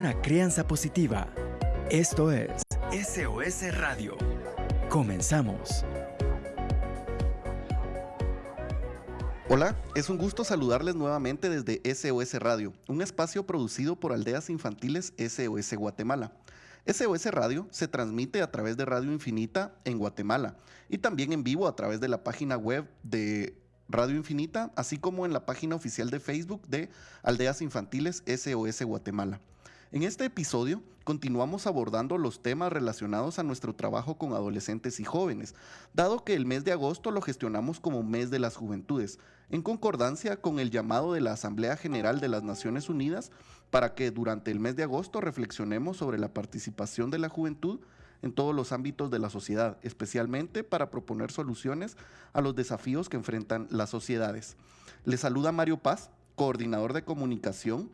Una crianza positiva. Esto es SOS Radio. Comenzamos. Hola, es un gusto saludarles nuevamente desde SOS Radio, un espacio producido por Aldeas Infantiles SOS Guatemala. SOS Radio se transmite a través de Radio Infinita en Guatemala y también en vivo a través de la página web de Radio Infinita, así como en la página oficial de Facebook de Aldeas Infantiles SOS Guatemala. En este episodio continuamos abordando los temas relacionados a nuestro trabajo con adolescentes y jóvenes, dado que el mes de agosto lo gestionamos como mes de las juventudes, en concordancia con el llamado de la Asamblea General de las Naciones Unidas para que durante el mes de agosto reflexionemos sobre la participación de la juventud en todos los ámbitos de la sociedad, especialmente para proponer soluciones a los desafíos que enfrentan las sociedades. Les saluda Mario Paz, coordinador de comunicación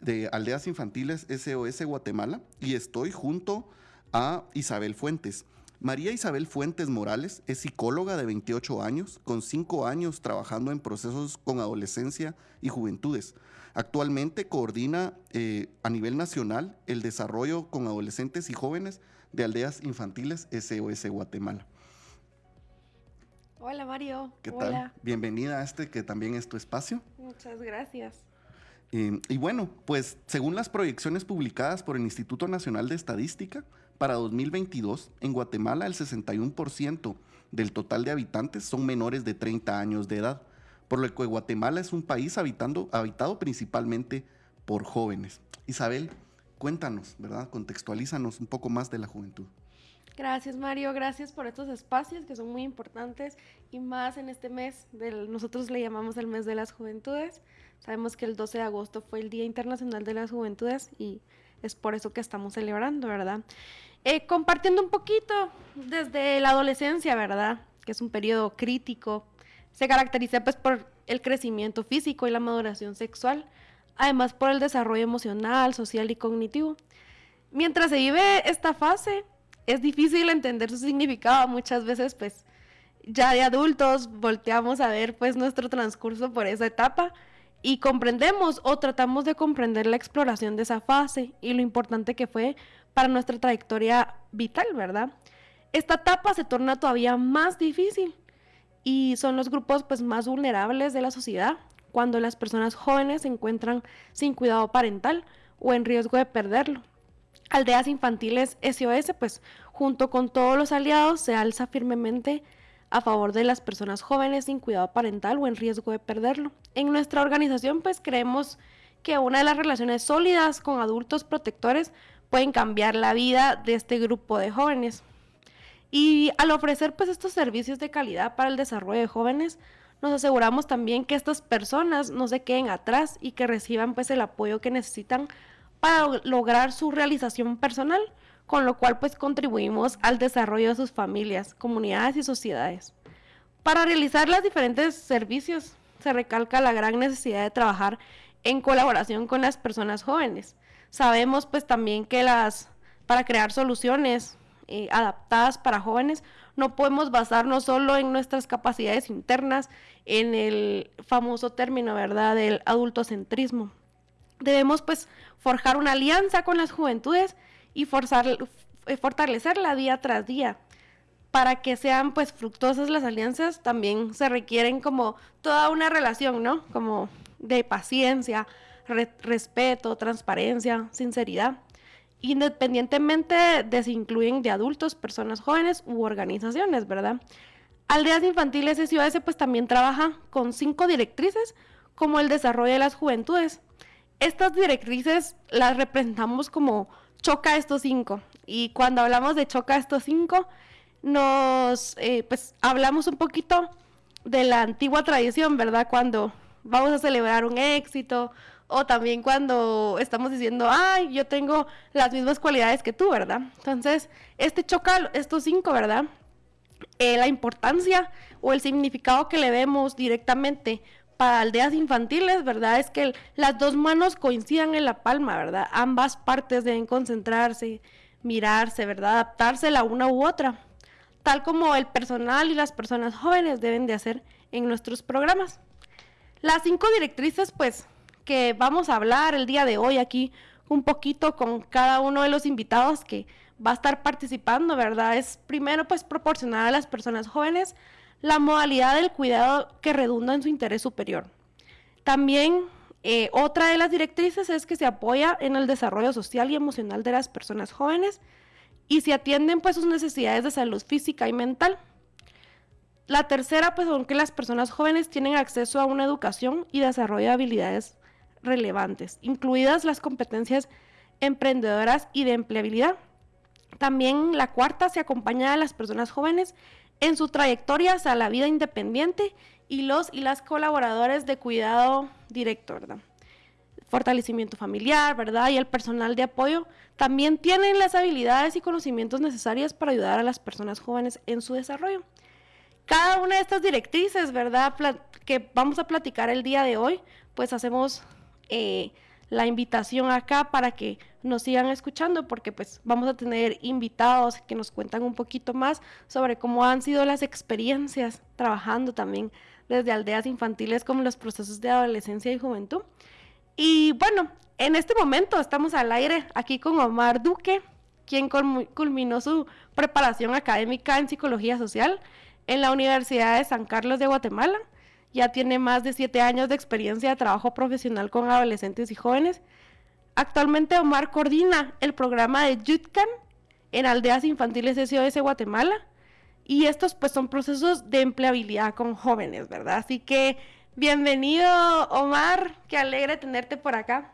de Aldeas Infantiles SOS Guatemala y estoy junto a Isabel Fuentes. María Isabel Fuentes Morales es psicóloga de 28 años, con 5 años trabajando en procesos con adolescencia y juventudes. Actualmente coordina eh, a nivel nacional el desarrollo con adolescentes y jóvenes de aldeas infantiles SOS Guatemala. Hola Mario. ¿Qué tal? Bienvenida a este que también es tu espacio. Muchas gracias. Eh, y bueno, pues según las proyecciones publicadas por el Instituto Nacional de Estadística, para 2022 en Guatemala el 61% del total de habitantes son menores de 30 años de edad, por lo que Guatemala es un país habitando, habitado principalmente por jóvenes. Isabel, cuéntanos, ¿verdad? Contextualízanos un poco más de la juventud. Gracias Mario, gracias por estos espacios que son muy importantes y más en este mes, nosotros le llamamos el mes de las juventudes. Sabemos que el 12 de agosto fue el Día Internacional de las Juventudes y es por eso que estamos celebrando, ¿verdad? Eh, compartiendo un poquito desde la adolescencia, ¿verdad? Que es un periodo crítico. Se caracteriza pues por el crecimiento físico y la maduración sexual, además por el desarrollo emocional, social y cognitivo. Mientras se vive esta fase, es difícil entender su significado. Muchas veces, pues, ya de adultos volteamos a ver pues nuestro transcurso por esa etapa y comprendemos o tratamos de comprender la exploración de esa fase y lo importante que fue para nuestra trayectoria vital, ¿verdad? Esta etapa se torna todavía más difícil y son los grupos pues más vulnerables de la sociedad cuando las personas jóvenes se encuentran sin cuidado parental o en riesgo de perderlo. Aldeas Infantiles SOS, pues junto con todos los aliados, se alza firmemente a favor de las personas jóvenes sin cuidado parental o en riesgo de perderlo. En nuestra organización, pues creemos que una de las relaciones sólidas con adultos protectores pueden cambiar la vida de este grupo de jóvenes. Y al ofrecer pues estos servicios de calidad para el desarrollo de jóvenes, nos aseguramos también que estas personas no se queden atrás y que reciban pues el apoyo que necesitan para lograr su realización personal, con lo cual pues contribuimos al desarrollo de sus familias, comunidades y sociedades. Para realizar los diferentes servicios se recalca la gran necesidad de trabajar en colaboración con las personas jóvenes. Sabemos pues también que las para crear soluciones eh, adaptadas para jóvenes no podemos basarnos solo en nuestras capacidades internas, en el famoso término, ¿verdad?, del adultocentrismo. Debemos pues forjar una alianza con las juventudes y forzar, eh, fortalecerla día tras día. Para que sean pues fructuosas las alianzas también se requieren como toda una relación, ¿no? Como de paciencia, respeto, transparencia, sinceridad, independientemente de si incluyen de adultos, personas jóvenes u organizaciones, ¿verdad? Aldeas Infantiles SOS pues también trabaja con cinco directrices como el desarrollo de las juventudes, estas directrices las representamos como choca estos cinco. Y cuando hablamos de choca estos cinco, nos, eh, pues, hablamos un poquito de la antigua tradición, ¿verdad? Cuando vamos a celebrar un éxito o también cuando estamos diciendo, ay, yo tengo las mismas cualidades que tú, ¿verdad? Entonces, este choca estos cinco, ¿verdad? Eh, la importancia o el significado que le vemos directamente para aldeas infantiles, ¿verdad? Es que las dos manos coincidan en la palma, ¿verdad? Ambas partes deben concentrarse, mirarse, ¿verdad? Adaptarse la una u otra, tal como el personal y las personas jóvenes deben de hacer en nuestros programas. Las cinco directrices, pues, que vamos a hablar el día de hoy aquí un poquito con cada uno de los invitados que va a estar participando, ¿verdad? Es primero pues proporcionar a las personas jóvenes la modalidad del cuidado que redunda en su interés superior. También eh, otra de las directrices es que se apoya en el desarrollo social y emocional de las personas jóvenes y se atienden pues sus necesidades de salud física y mental. La tercera pues son que las personas jóvenes tienen acceso a una educación y desarrollo de habilidades relevantes, incluidas las competencias emprendedoras y de empleabilidad. También la cuarta se acompaña a las personas jóvenes en su trayectoria hacia la vida independiente y los y las colaboradores de cuidado directo. Fortalecimiento familiar, ¿verdad? Y el personal de apoyo también tienen las habilidades y conocimientos necesarios para ayudar a las personas jóvenes en su desarrollo. Cada una de estas directrices, ¿verdad? que vamos a platicar el día de hoy, pues hacemos eh, la invitación acá para que nos sigan escuchando porque pues vamos a tener invitados que nos cuentan un poquito más sobre cómo han sido las experiencias trabajando también desde aldeas infantiles como los procesos de adolescencia y juventud. Y bueno, en este momento estamos al aire aquí con Omar Duque, quien culminó su preparación académica en psicología social en la Universidad de San Carlos de Guatemala ya tiene más de siete años de experiencia de trabajo profesional con adolescentes y jóvenes. Actualmente Omar coordina el programa de YUTCAN en aldeas infantiles SOS Guatemala y estos pues son procesos de empleabilidad con jóvenes, ¿verdad? Así que bienvenido Omar, qué alegre tenerte por acá.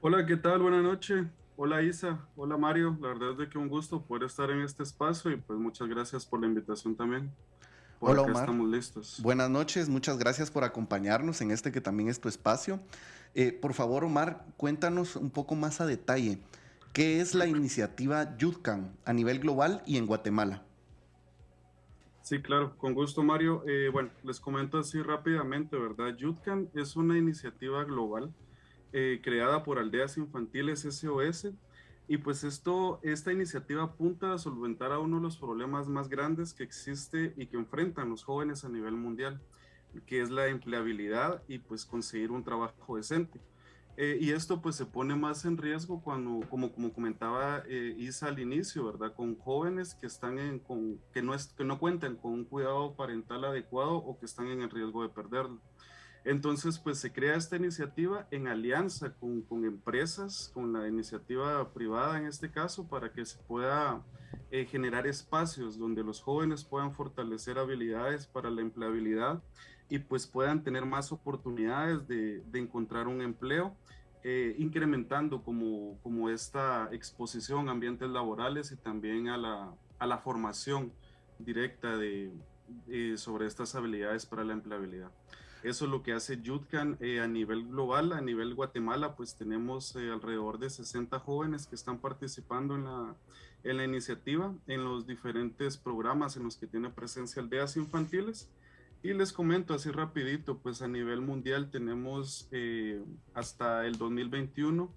Hola, ¿qué tal? Buenas noches. Hola Isa, hola Mario, la verdad es de que un gusto poder estar en este espacio y pues muchas gracias por la invitación también. Hola Omar. Estamos listos. Buenas noches, muchas gracias por acompañarnos en este que también es tu espacio. Eh, por favor, Omar, cuéntanos un poco más a detalle. ¿Qué es la iniciativa YUDCAN a nivel global y en Guatemala? Sí, claro, con gusto Mario. Eh, bueno, les comento así rápidamente, ¿verdad? YUDCAN es una iniciativa global eh, creada por Aldeas Infantiles SOS y pues esto, esta iniciativa apunta a solventar a uno de los problemas más grandes que existe y que enfrentan los jóvenes a nivel mundial, que es la empleabilidad y pues conseguir un trabajo decente. Eh, y esto pues se pone más en riesgo cuando, como, como comentaba eh, Isa al inicio, ¿verdad? Con jóvenes que, están con, que, no es, que no cuentan con un cuidado parental adecuado o que están en el riesgo de perderlo. Entonces, pues se crea esta iniciativa en alianza con, empresas, con la iniciativa privada en este caso, para que se pueda eh, generar espacios donde los jóvenes puedan fortalecer habilidades para la empleabilidad y pues puedan tener más oportunidades de, encontrar un empleo, eh, incrementando como, esta exposición a ambientes laborales y también a la, formación directa de, sobre estas habilidades para la empleabilidad. Eso es lo que hace Yutcan eh, a nivel global, a nivel Guatemala, pues tenemos eh, alrededor de 60 jóvenes que están participando en la, en la iniciativa, en los diferentes programas en los que tiene presencia aldeas infantiles. Y les comento así rapidito, pues a nivel mundial tenemos eh, hasta el 2021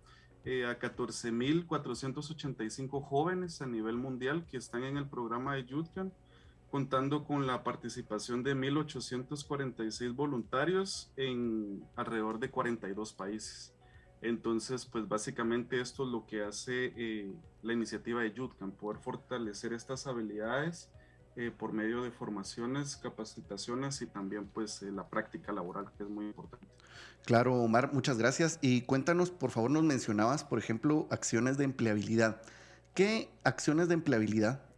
a 14.485 jóvenes a nivel mundial que están en el programa de Yutcan contando con la participación de 1.846 voluntarios en alrededor de 42 países. Entonces, pues básicamente esto es lo que hace eh, la iniciativa de YUTCAN, poder fortalecer estas habilidades eh, por medio de formaciones, capacitaciones y también pues eh, la práctica laboral, que es muy importante. Claro, Omar, muchas gracias. Y cuéntanos, por favor, nos mencionabas, por ejemplo, acciones de empleabilidad. ¿Qué acciones de empleabilidad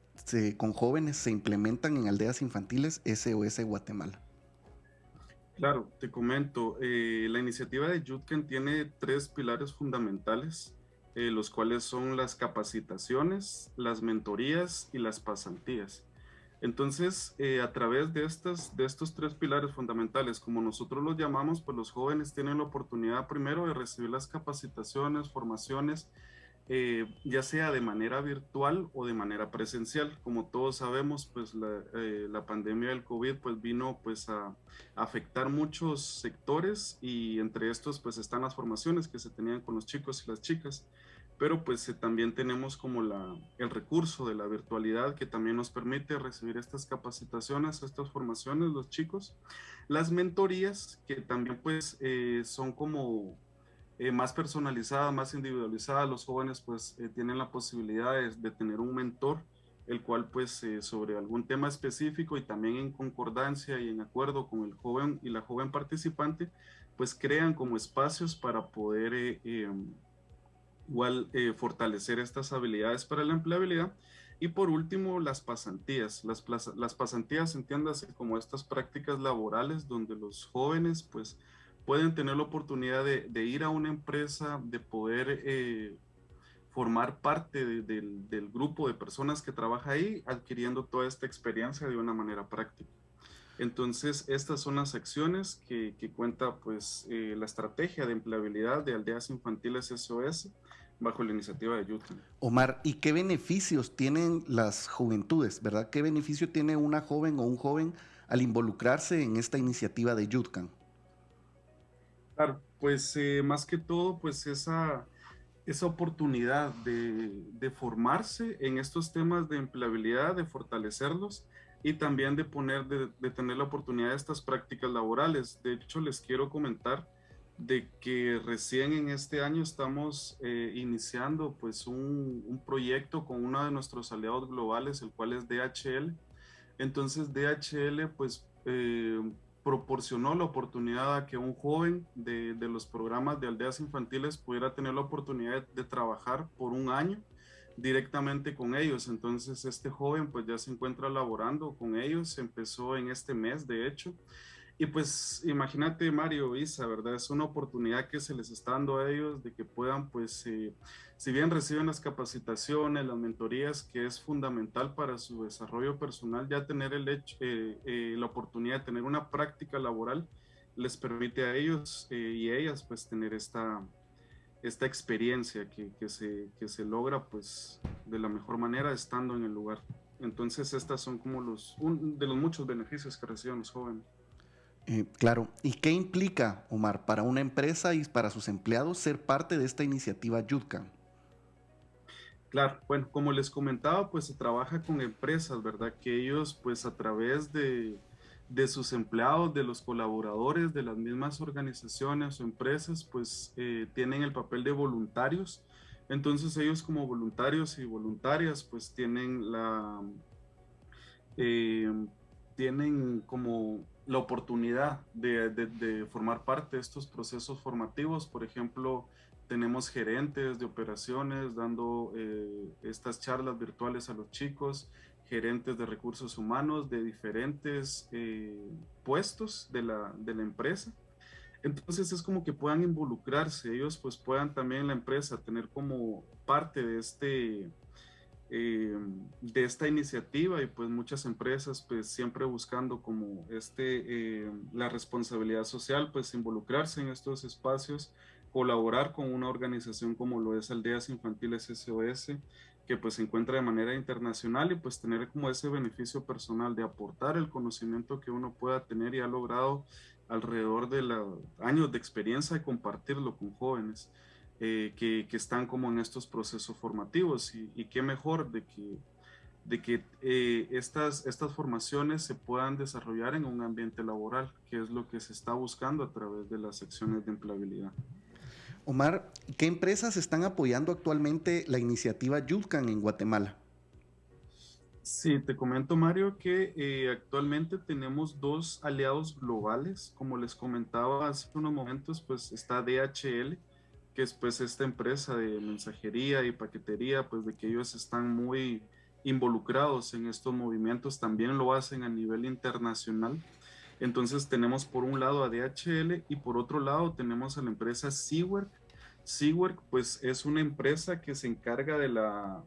con jóvenes se implementan en aldeas infantiles SOS Guatemala? Claro, te comento, eh, la iniciativa de Yutken tiene tres pilares fundamentales, eh, los cuales son las capacitaciones, las mentorías y las pasantías. Entonces, eh, a través de, estas, de estos tres pilares fundamentales, como nosotros los llamamos, pues los jóvenes tienen la oportunidad primero de recibir las capacitaciones, formaciones eh, ya sea de manera virtual o de manera presencial. Como todos sabemos, pues la, eh, la pandemia del COVID pues vino pues a, afectar muchos sectores y entre estos pues están las formaciones que se tenían con los chicos y las chicas. Pero pues eh, también tenemos como la, el recurso de la virtualidad que también nos permite recibir estas capacitaciones, estas formaciones, los chicos. Las mentorías que también pues son como eh, más personalizada, más individualizada. Los jóvenes pues eh, tienen la posibilidad de, tener un mentor, el cual pues eh, sobre algún tema específico y también en concordancia y en acuerdo con el joven y la joven participante, pues crean como espacios para poder em, igual fortalecer estas habilidades para la empleabilidad. Y por último, las pasantías. Las, las pasantías, entiéndase como estas prácticas laborales donde los jóvenes pues pueden tener la oportunidad de, ir a una empresa, de poder eh, formar parte del, grupo de personas que trabaja ahí, adquiriendo toda esta experiencia de una manera práctica. Entonces, estas son las acciones que, cuenta pues eh, la estrategia de empleabilidad de aldeas infantiles SOS bajo la iniciativa de Yutkan. Omar, ¿y qué beneficios tienen las juventudes, verdad? ¿Qué beneficio tiene una joven o un joven al involucrarse en esta iniciativa de Yutkan? Pues eh, más que todo, pues esa, esa oportunidad de, formarse en estos temas de empleabilidad, de fortalecerlos y también de poner, de, tener la oportunidad de estas prácticas laborales. De hecho, les quiero comentar de que recién en este año estamos eh, iniciando pues un, un, proyecto con uno de nuestros aliados globales, el cual es DHL. Entonces DHL pues eh, proporcionó la oportunidad a que un joven de, de, los programas de aldeas infantiles pudiera tener la oportunidad de, trabajar por un año directamente con ellos. Entonces este joven pues ya se encuentra laborando con ellos, empezó en este mes de hecho y pues imagínate Mario, Isa, ¿verdad? Es una oportunidad que se les está dando a ellos de que puedan, pues, eh, si bien reciben las capacitaciones, las mentorías, que es fundamental para su desarrollo personal, ya tener el hecho, eh, eh, la oportunidad de tener una práctica laboral les permite a ellos y ellas, pues, tener esta, esta experiencia que, que, se, que se logra, pues, de la mejor manera estando en el lugar. Entonces, estas son como los, de los muchos beneficios que reciben los jóvenes. Eh, claro, ¿y qué implica, Omar, para una empresa y para sus empleados ser parte de esta iniciativa Yudka? Claro, bueno, como les comentaba, pues se trabaja con empresas, ¿verdad? Que ellos, pues a través de, sus empleados, de los colaboradores, de las mismas organizaciones o empresas, pues eh, tienen el papel de voluntarios. Entonces ellos como voluntarios y voluntarias, pues tienen la... Eh, tienen como la oportunidad de, formar parte de estos procesos formativos. Por ejemplo, tenemos gerentes de operaciones dando eh, estas charlas virtuales a los chicos, gerentes de recursos humanos de diferentes eh, puestos de la, de la empresa. Entonces es como que puedan involucrarse, ellos pues puedan también la empresa tener como parte de este, eh, de esta iniciativa y pues muchas empresas pues siempre buscando como este eh, la responsabilidad social pues involucrarse en estos espacios colaborar con una organización como lo es Aldeas Infantiles SOS que pues se encuentra de manera internacional y pues tener como ese beneficio personal de aportar el conocimiento que uno pueda tener y ha logrado alrededor de los años de experiencia y compartirlo con jóvenes. Eh, que, están como en estos procesos formativos y, qué mejor de que, de que eh, estas, estas formaciones se puedan desarrollar en un ambiente laboral, que es lo que se está buscando a través de las secciones de empleabilidad. Omar, ¿qué empresas están apoyando actualmente la iniciativa Yulcan en Guatemala? Sí, te comento Mario que eh, actualmente tenemos dos aliados globales, como les comentaba hace unos momentos, pues está DHL, que es pues esta empresa de mensajería y paquetería, pues de que ellos están muy involucrados en estos movimientos, también lo hacen a nivel internacional. Entonces tenemos por un lado a DHL y por otro lado tenemos a la empresa Seawork. Seawork pues es una empresa que se encarga de la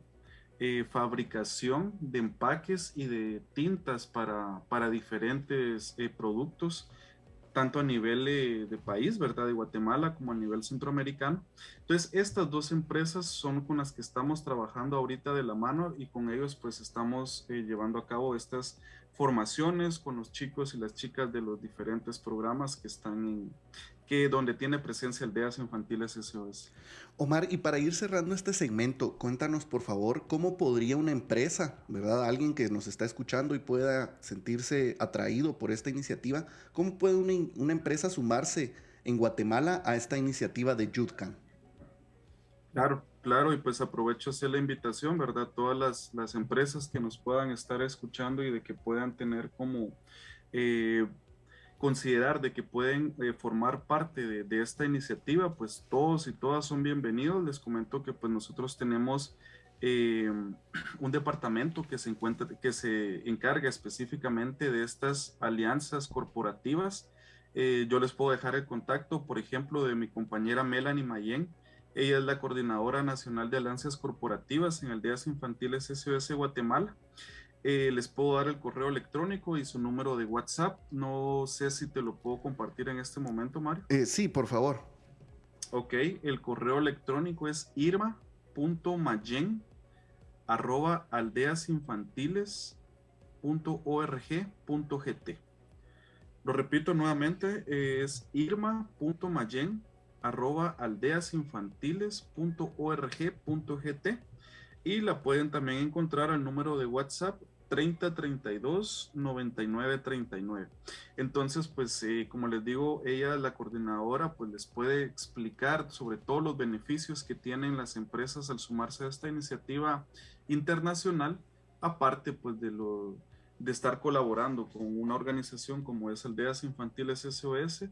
eh, fabricación de empaques y de tintas para, para diferentes eh, productos tanto a nivel de, país, ¿verdad? De Guatemala como a nivel centroamericano. Entonces, estas dos empresas son con las que estamos trabajando ahorita de la mano y con ellos pues estamos eh, llevando a cabo estas formaciones con los chicos y las chicas de los diferentes programas que están en, que donde tiene presencia Aldeas Infantiles SOS. Omar, y para ir cerrando este segmento, cuéntanos por favor cómo podría una empresa, ¿verdad? Alguien que nos está escuchando y pueda sentirse atraído por esta iniciativa, ¿cómo puede una, una empresa sumarse en Guatemala a esta iniciativa de Yutcan. Claro, claro, y pues aprovecho hacer la invitación, ¿verdad? Todas las, las empresas que nos puedan estar escuchando y de que puedan tener como eh, considerar de que pueden eh, formar parte de, esta iniciativa, pues todos y todas son bienvenidos. Les comento que pues nosotros tenemos eh, un departamento que se encuentra, que se encarga específicamente de estas alianzas corporativas. Eh, yo les puedo dejar el contacto, por ejemplo, de mi compañera Melanie Mayen. Ella es la coordinadora nacional de alianzas corporativas en Aldeas Infantiles SOS Guatemala. Eh, les puedo dar el correo electrónico y su número de WhatsApp. No sé si te lo puedo compartir en este momento, Mario. Eh, sí, por favor. Ok, el correo electrónico es irma.mayen arroba aldeasinfantiles.org.gt. Lo repito nuevamente, es irma.mayen arroba aldeasinfantiles.org.gt y la pueden también encontrar al número de WhatsApp 3032 9939. Entonces, pues eh, como les digo, ella, la coordinadora, pues les puede explicar sobre todos los beneficios que tienen las empresas al sumarse a esta iniciativa internacional, aparte pues de lo de estar colaborando con una organización como es Aldeas Infantiles SOS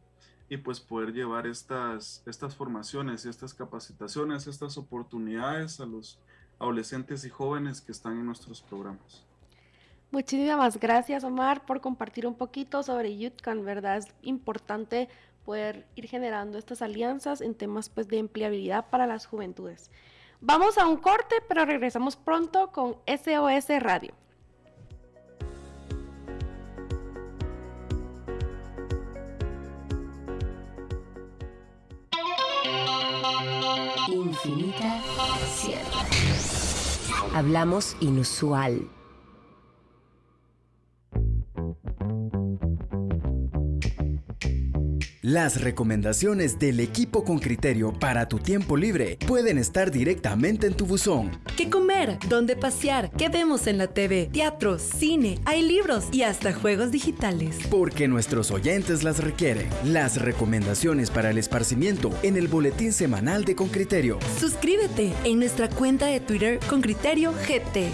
y pues poder llevar estas, estas formaciones, estas capacitaciones, estas oportunidades a los adolescentes y jóvenes que están en nuestros programas. Muchísimas gracias, Omar, por compartir un poquito sobre YouthCan, ¿verdad? Es importante poder ir generando estas alianzas en temas pues, de empleabilidad para las juventudes. Vamos a un corte, pero regresamos pronto con SOS Radio. Infinita Sierra. Hablamos inusual. Las recomendaciones del equipo con criterio para tu tiempo libre pueden estar directamente en tu buzón. ¿Qué comer? ¿Dónde pasear? ¿Qué vemos en la TV? Teatro, cine, hay libros y hasta juegos digitales. Porque nuestros oyentes las requieren. Las recomendaciones para el esparcimiento en el boletín semanal de Con Criterio. Suscríbete en nuestra cuenta de Twitter Con Criterio GT.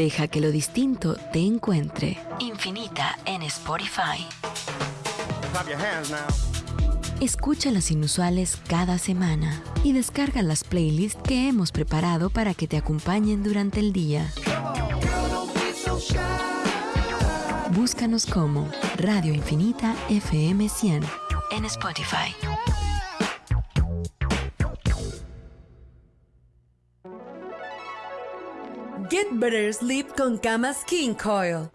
Deja que lo distinto te encuentre. Infinita en Spotify. Escucha las inusuales cada semana y descarga las playlists que hemos preparado para que te acompañen durante el día. Búscanos como Radio Infinita FM 100 en Spotify. Get Better Sleep con camas King Coil.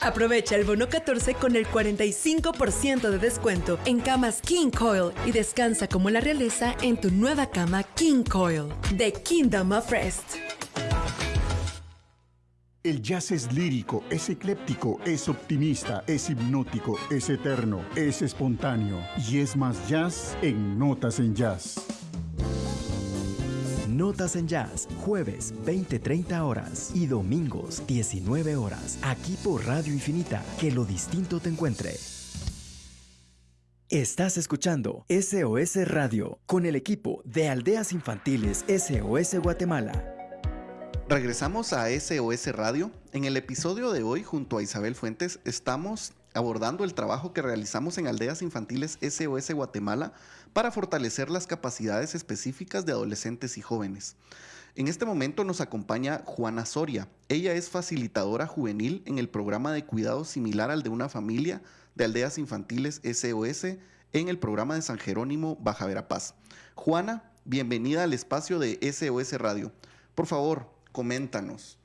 Aprovecha el bono 14 con el 45% de descuento en camas King Coil y descansa como la realeza en tu nueva cama King Coil de Kingdom of Rest. El jazz es lírico, es ecléptico, es optimista, es hipnótico, es eterno, es espontáneo y es más jazz en Notas en Jazz. Notas en Jazz, jueves 20-30 horas y domingos 19 horas, aquí por Radio Infinita, que lo distinto te encuentre. Estás escuchando SOS Radio con el equipo de Aldeas Infantiles SOS Guatemala. Regresamos a SOS Radio. En el episodio de hoy, junto a Isabel Fuentes, estamos abordando el trabajo que realizamos en Aldeas Infantiles SOS Guatemala para fortalecer las capacidades específicas de adolescentes y jóvenes. En este momento nos acompaña Juana Soria. Ella es facilitadora juvenil en el programa de cuidado similar al de una familia de aldeas infantiles SOS en el programa de San Jerónimo Baja Verapaz. Juana, bienvenida al espacio de SOS Radio. Por favor, coméntanos.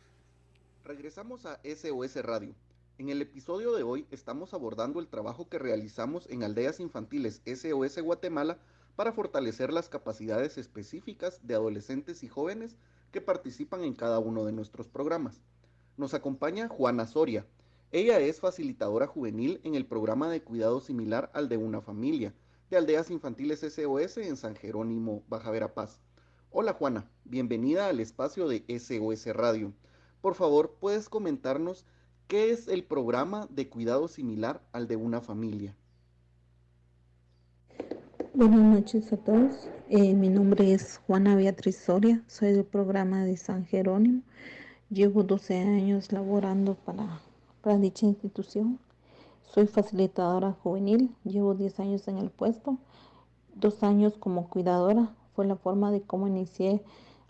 Regresamos a SOS Radio. En el episodio de hoy estamos abordando el trabajo que realizamos en Aldeas Infantiles SOS Guatemala para fortalecer las capacidades específicas de adolescentes y jóvenes que participan en cada uno de nuestros programas. Nos acompaña Juana Soria. Ella es facilitadora juvenil en el programa de cuidado similar al de una familia de Aldeas Infantiles SOS en San Jerónimo, Baja Verapaz. Hola Juana, bienvenida al espacio de SOS Radio. Por favor, ¿puedes comentarnos ¿qué es el programa de cuidado similar al de una familia? Buenas noches a todos. Eh, mi nombre es Juana Beatriz Soria, soy del programa de San Jerónimo. Llevo 12 años laborando para, para dicha institución. Soy facilitadora juvenil, llevo 10 años en el puesto, dos años como cuidadora. Fue la forma de cómo inicié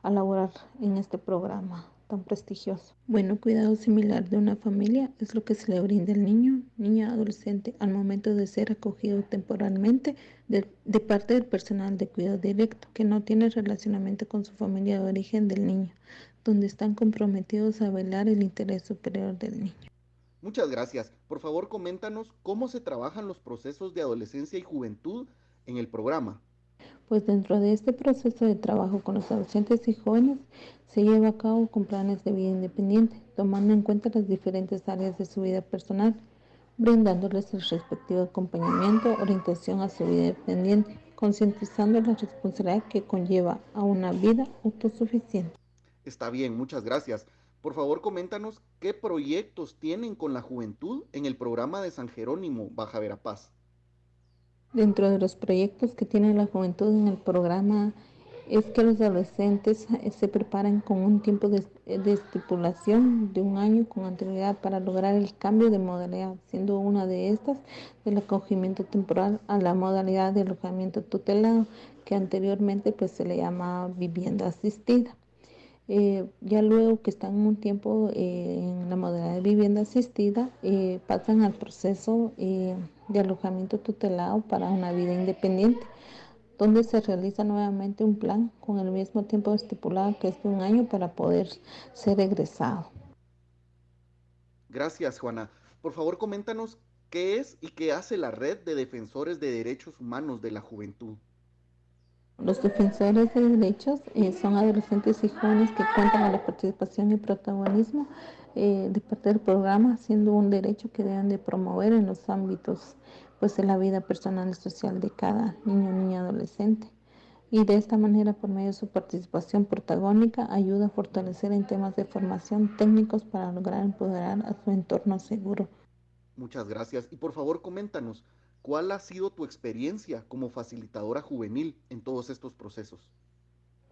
a laborar en este programa tan prestigioso. Bueno, cuidado similar de una familia es lo que se le brinda al niño, niña, adolescente al momento de ser acogido temporalmente de, de, parte del personal de cuidado directo que no tiene relacionamiento con su familia de origen del niño, donde están comprometidos a velar el interés superior del niño. Muchas gracias. Por favor, coméntanos cómo se trabajan los procesos de adolescencia y juventud en el programa. Pues dentro de este proceso de trabajo con los adolescentes y jóvenes se lleva a cabo con planes de vida independiente, tomando en cuenta las diferentes áreas de su vida personal, brindándoles el respectivo acompañamiento, orientación a su vida independiente, concientizando la responsabilidad que conlleva a una vida autosuficiente. Está bien, muchas gracias. Por favor, coméntanos qué proyectos tienen con la juventud en el programa de San Jerónimo Baja Verapaz. Dentro de los proyectos que tiene la juventud en el programa es que los adolescentes eh, se preparan con un tiempo de, de, estipulación de un año con anterioridad para lograr el cambio de modalidad, siendo una de estas el acogimiento temporal a la modalidad de alojamiento tutelado, que anteriormente pues se le llama vivienda asistida. Eh, ya luego que están un tiempo eh, en la modalidad de vivienda asistida, eh, pasan al proceso eh, de alojamiento tutelado para una vida independiente, donde se realiza nuevamente un plan con el mismo tiempo estipulado que es de un año para poder ser egresado. Gracias, Juana. Por favor, coméntanos qué es y qué hace la Red de Defensores de Derechos Humanos de la Juventud. Los defensores de derechos eh, son adolescentes y jóvenes que cuentan con la participación y protagonismo eh, de parte del programa, siendo un derecho que deben de promover en los ámbitos pues, de la vida personal y social de cada niño, niña, adolescente. Y de esta manera, por medio de su participación protagónica, ayuda a fortalecer en temas de formación técnicos para lograr empoderar a su entorno seguro. Muchas gracias. Y por favor, coméntanos, ¿Cuál ha sido tu experiencia como facilitadora juvenil en todos estos procesos?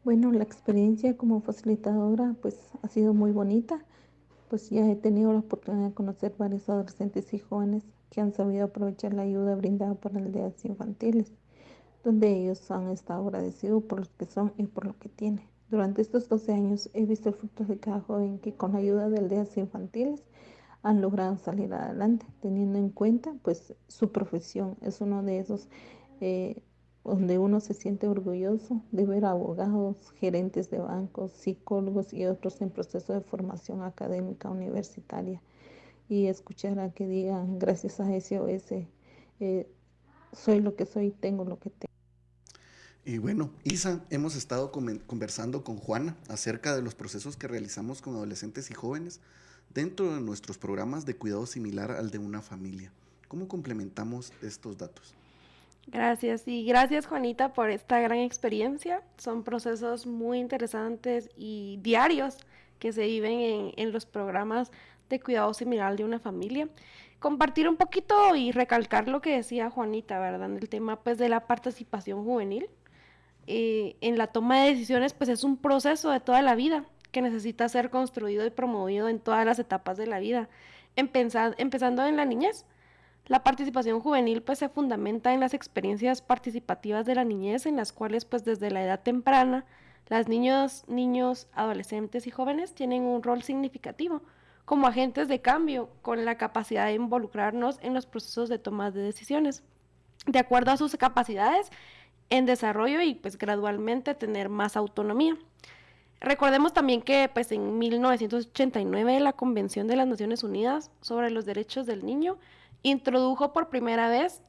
Bueno, la experiencia como facilitadora pues ha sido muy bonita, pues ya he tenido la oportunidad de conocer varios adolescentes y jóvenes que han sabido aprovechar la ayuda brindada por aldeas infantiles, donde ellos han estado agradecidos por lo que son y por lo que tienen. Durante estos 12 años he visto el fruto de cada joven que con la ayuda de aldeas infantiles han logrado salir adelante, teniendo en cuenta pues su profesión. Es uno de esos eh, donde uno se siente orgulloso de ver abogados, gerentes de bancos, psicólogos y otros en proceso de formación académica universitaria y escuchar a que digan gracias a SOS eh, soy lo que soy, tengo lo que tengo. Y bueno, Isa, hemos estado conversando con Juana acerca de los procesos que realizamos con adolescentes y jóvenes dentro de nuestros programas de cuidado similar al de una familia. ¿Cómo complementamos estos datos? Gracias y gracias Juanita por esta gran experiencia. Son procesos muy interesantes y diarios que se viven en, en los programas de cuidado similar de una familia. Compartir un poquito y recalcar lo que decía Juanita, ¿verdad? El tema pues de la participación juvenil. Eh, en la toma de decisiones pues es un proceso de toda la vida que necesita ser construido y promovido en todas las etapas de la vida, empezando en la niñez. La participación juvenil pues se fundamenta en las experiencias participativas de la niñez en las cuales pues desde la edad temprana las niños, niños, adolescentes y jóvenes tienen un rol significativo como agentes de cambio con la capacidad de involucrarnos en los procesos de toma de decisiones de acuerdo a sus capacidades en desarrollo y pues gradualmente tener más autonomía. Recordemos también que pues, en 1989 la Convención de las Naciones Unidas sobre los Derechos del Niño introdujo por primera vez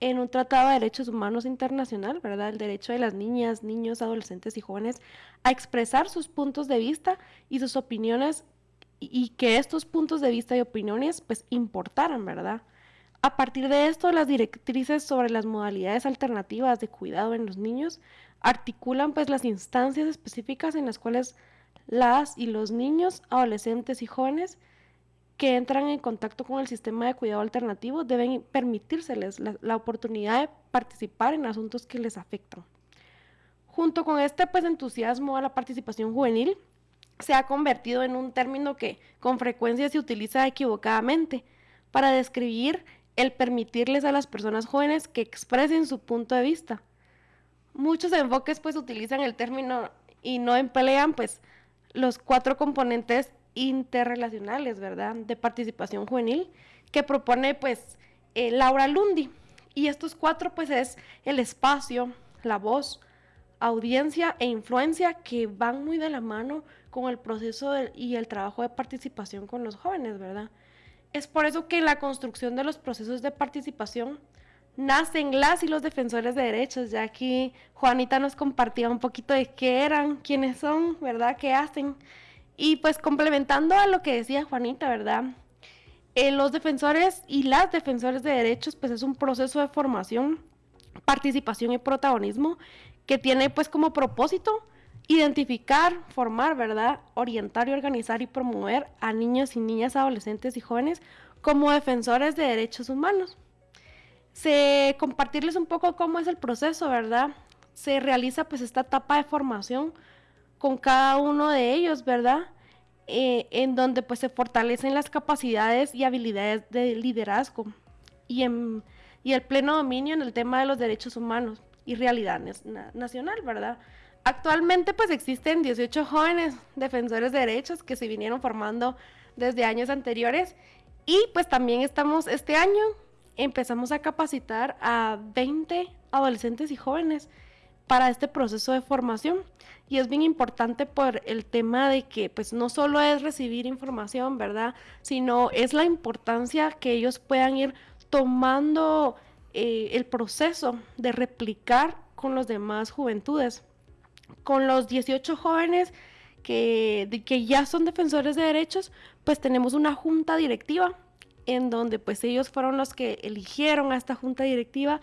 en un tratado de derechos humanos internacional, ¿verdad? El derecho de las niñas, niños, adolescentes y jóvenes a expresar sus puntos de vista y sus opiniones y que estos puntos de vista y opiniones pues importaran, ¿verdad? A partir de esto, las directrices sobre las modalidades alternativas de cuidado en los niños articulan pues las instancias específicas en las cuales las y los niños, adolescentes y jóvenes que entran en contacto con el sistema de cuidado alternativo deben permitírseles la, oportunidad de participar en asuntos que les afectan. Junto con este pues, entusiasmo a la participación juvenil, se ha convertido en un término que con frecuencia se utiliza equivocadamente para describir el permitirles a las personas jóvenes que expresen su punto de vista. Muchos enfoques pues utilizan el término y no emplean pues los cuatro componentes interrelacionales, ¿verdad? De participación juvenil que propone pues eh, Laura Lundi. Y estos cuatro pues es el espacio, la voz, audiencia e influencia que van muy de la mano con el proceso y el trabajo de participación con los jóvenes, ¿verdad? Es por eso que la construcción de los procesos de participación nacen las y los defensores de derechos. Ya aquí Juanita nos compartía un poquito de qué eran, quiénes son, ¿verdad? ¿Qué hacen? Y pues complementando a lo que decía Juanita, ¿verdad? Eh, los defensores y las defensores de derechos, pues es un proceso de formación, participación y protagonismo que tiene pues como propósito identificar, formar, ¿verdad? Orientar y organizar y promover a niños y niñas, adolescentes y jóvenes como defensores de derechos humanos. Se compartirles un poco cómo es el proceso, ¿verdad? Se realiza pues esta etapa de formación con cada uno de ellos, ¿verdad? Eh, en donde pues se fortalecen las capacidades y habilidades de liderazgo y, en, y el pleno dominio en el tema de los derechos humanos y realidad nacional, ¿verdad? Actualmente pues existen 18 jóvenes defensores de derechos que se vinieron formando desde años anteriores y pues también estamos este año empezamos a capacitar a 20 adolescentes y jóvenes para este proceso de formación. Y es bien importante por el tema de que pues no solo es recibir información, ¿verdad? Sino es la importancia que ellos puedan ir tomando eh, el proceso de replicar con los demás juventudes. Con los 18 jóvenes que, que ya son defensores de derechos, pues tenemos una junta directiva en donde pues ellos fueron los que eligieron a esta junta directiva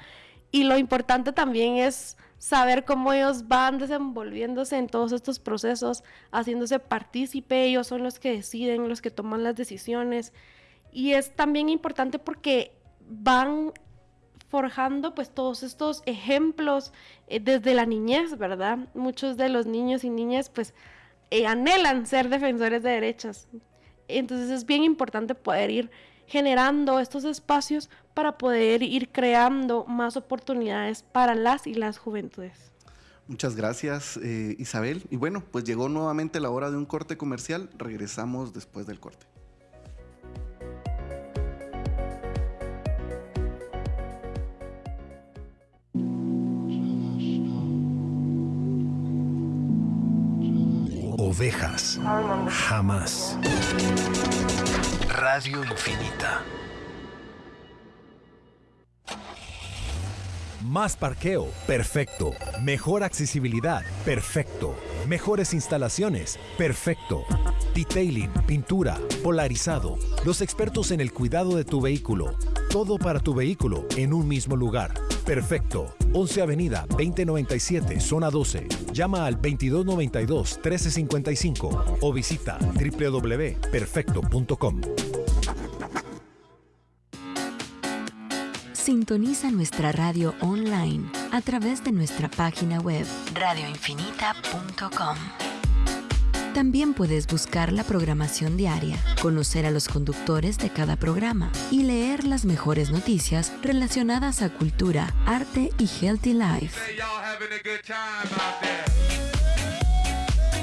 y lo importante también es saber cómo ellos van desenvolviéndose en todos estos procesos, haciéndose partícipe, ellos son los que deciden, los que toman las decisiones. Y es también importante porque van forjando pues todos estos ejemplos eh, desde la niñez, ¿verdad? Muchos de los niños y niñas pues eh, anhelan ser defensores de derechos. Entonces es bien importante poder ir generando estos espacios para poder ir creando más oportunidades para las y las juventudes. Muchas gracias, eh, Isabel. Y bueno, pues llegó nuevamente la hora de un corte comercial. Regresamos después del corte. Ovejas. Jamás. Radio Infinita. Más parqueo, perfecto. Mejor accesibilidad, perfecto. Mejores instalaciones, perfecto. Detailing, pintura, polarizado. Los expertos en el cuidado de tu vehículo. Todo para tu vehículo en un mismo lugar. Perfecto. 11 Avenida 2097, zona 12. Llama al 2292-1355 o visita www.perfecto.com. Sintoniza nuestra radio online a través de nuestra página web radioinfinita.com. También puedes buscar la programación diaria, conocer a los conductores de cada programa y leer las mejores noticias relacionadas a cultura, arte y healthy life.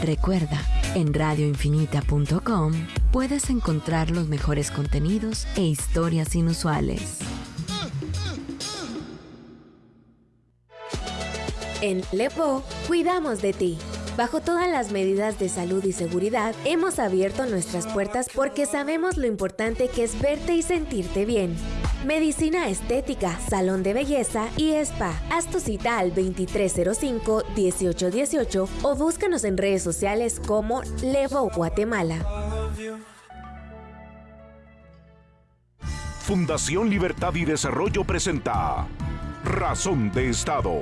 Recuerda, en radioinfinita.com puedes encontrar los mejores contenidos e historias inusuales. En Lepo, cuidamos de ti. Bajo todas las medidas de salud y seguridad, hemos abierto nuestras puertas porque sabemos lo importante que es verte y sentirte bien. Medicina estética, salón de belleza y spa. Haz tu cita al 2305-1818 o búscanos en redes sociales como Levo Guatemala. Fundación Libertad y Desarrollo presenta Razón de Estado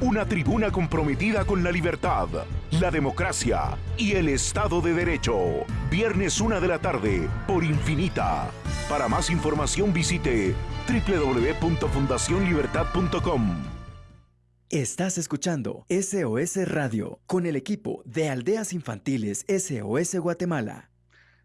una tribuna comprometida con la libertad, la democracia y el Estado de Derecho. Viernes 1 de la tarde por Infinita. Para más información visite www.fundacionlibertad.com. Estás escuchando SOS Radio con el equipo de Aldeas Infantiles SOS Guatemala.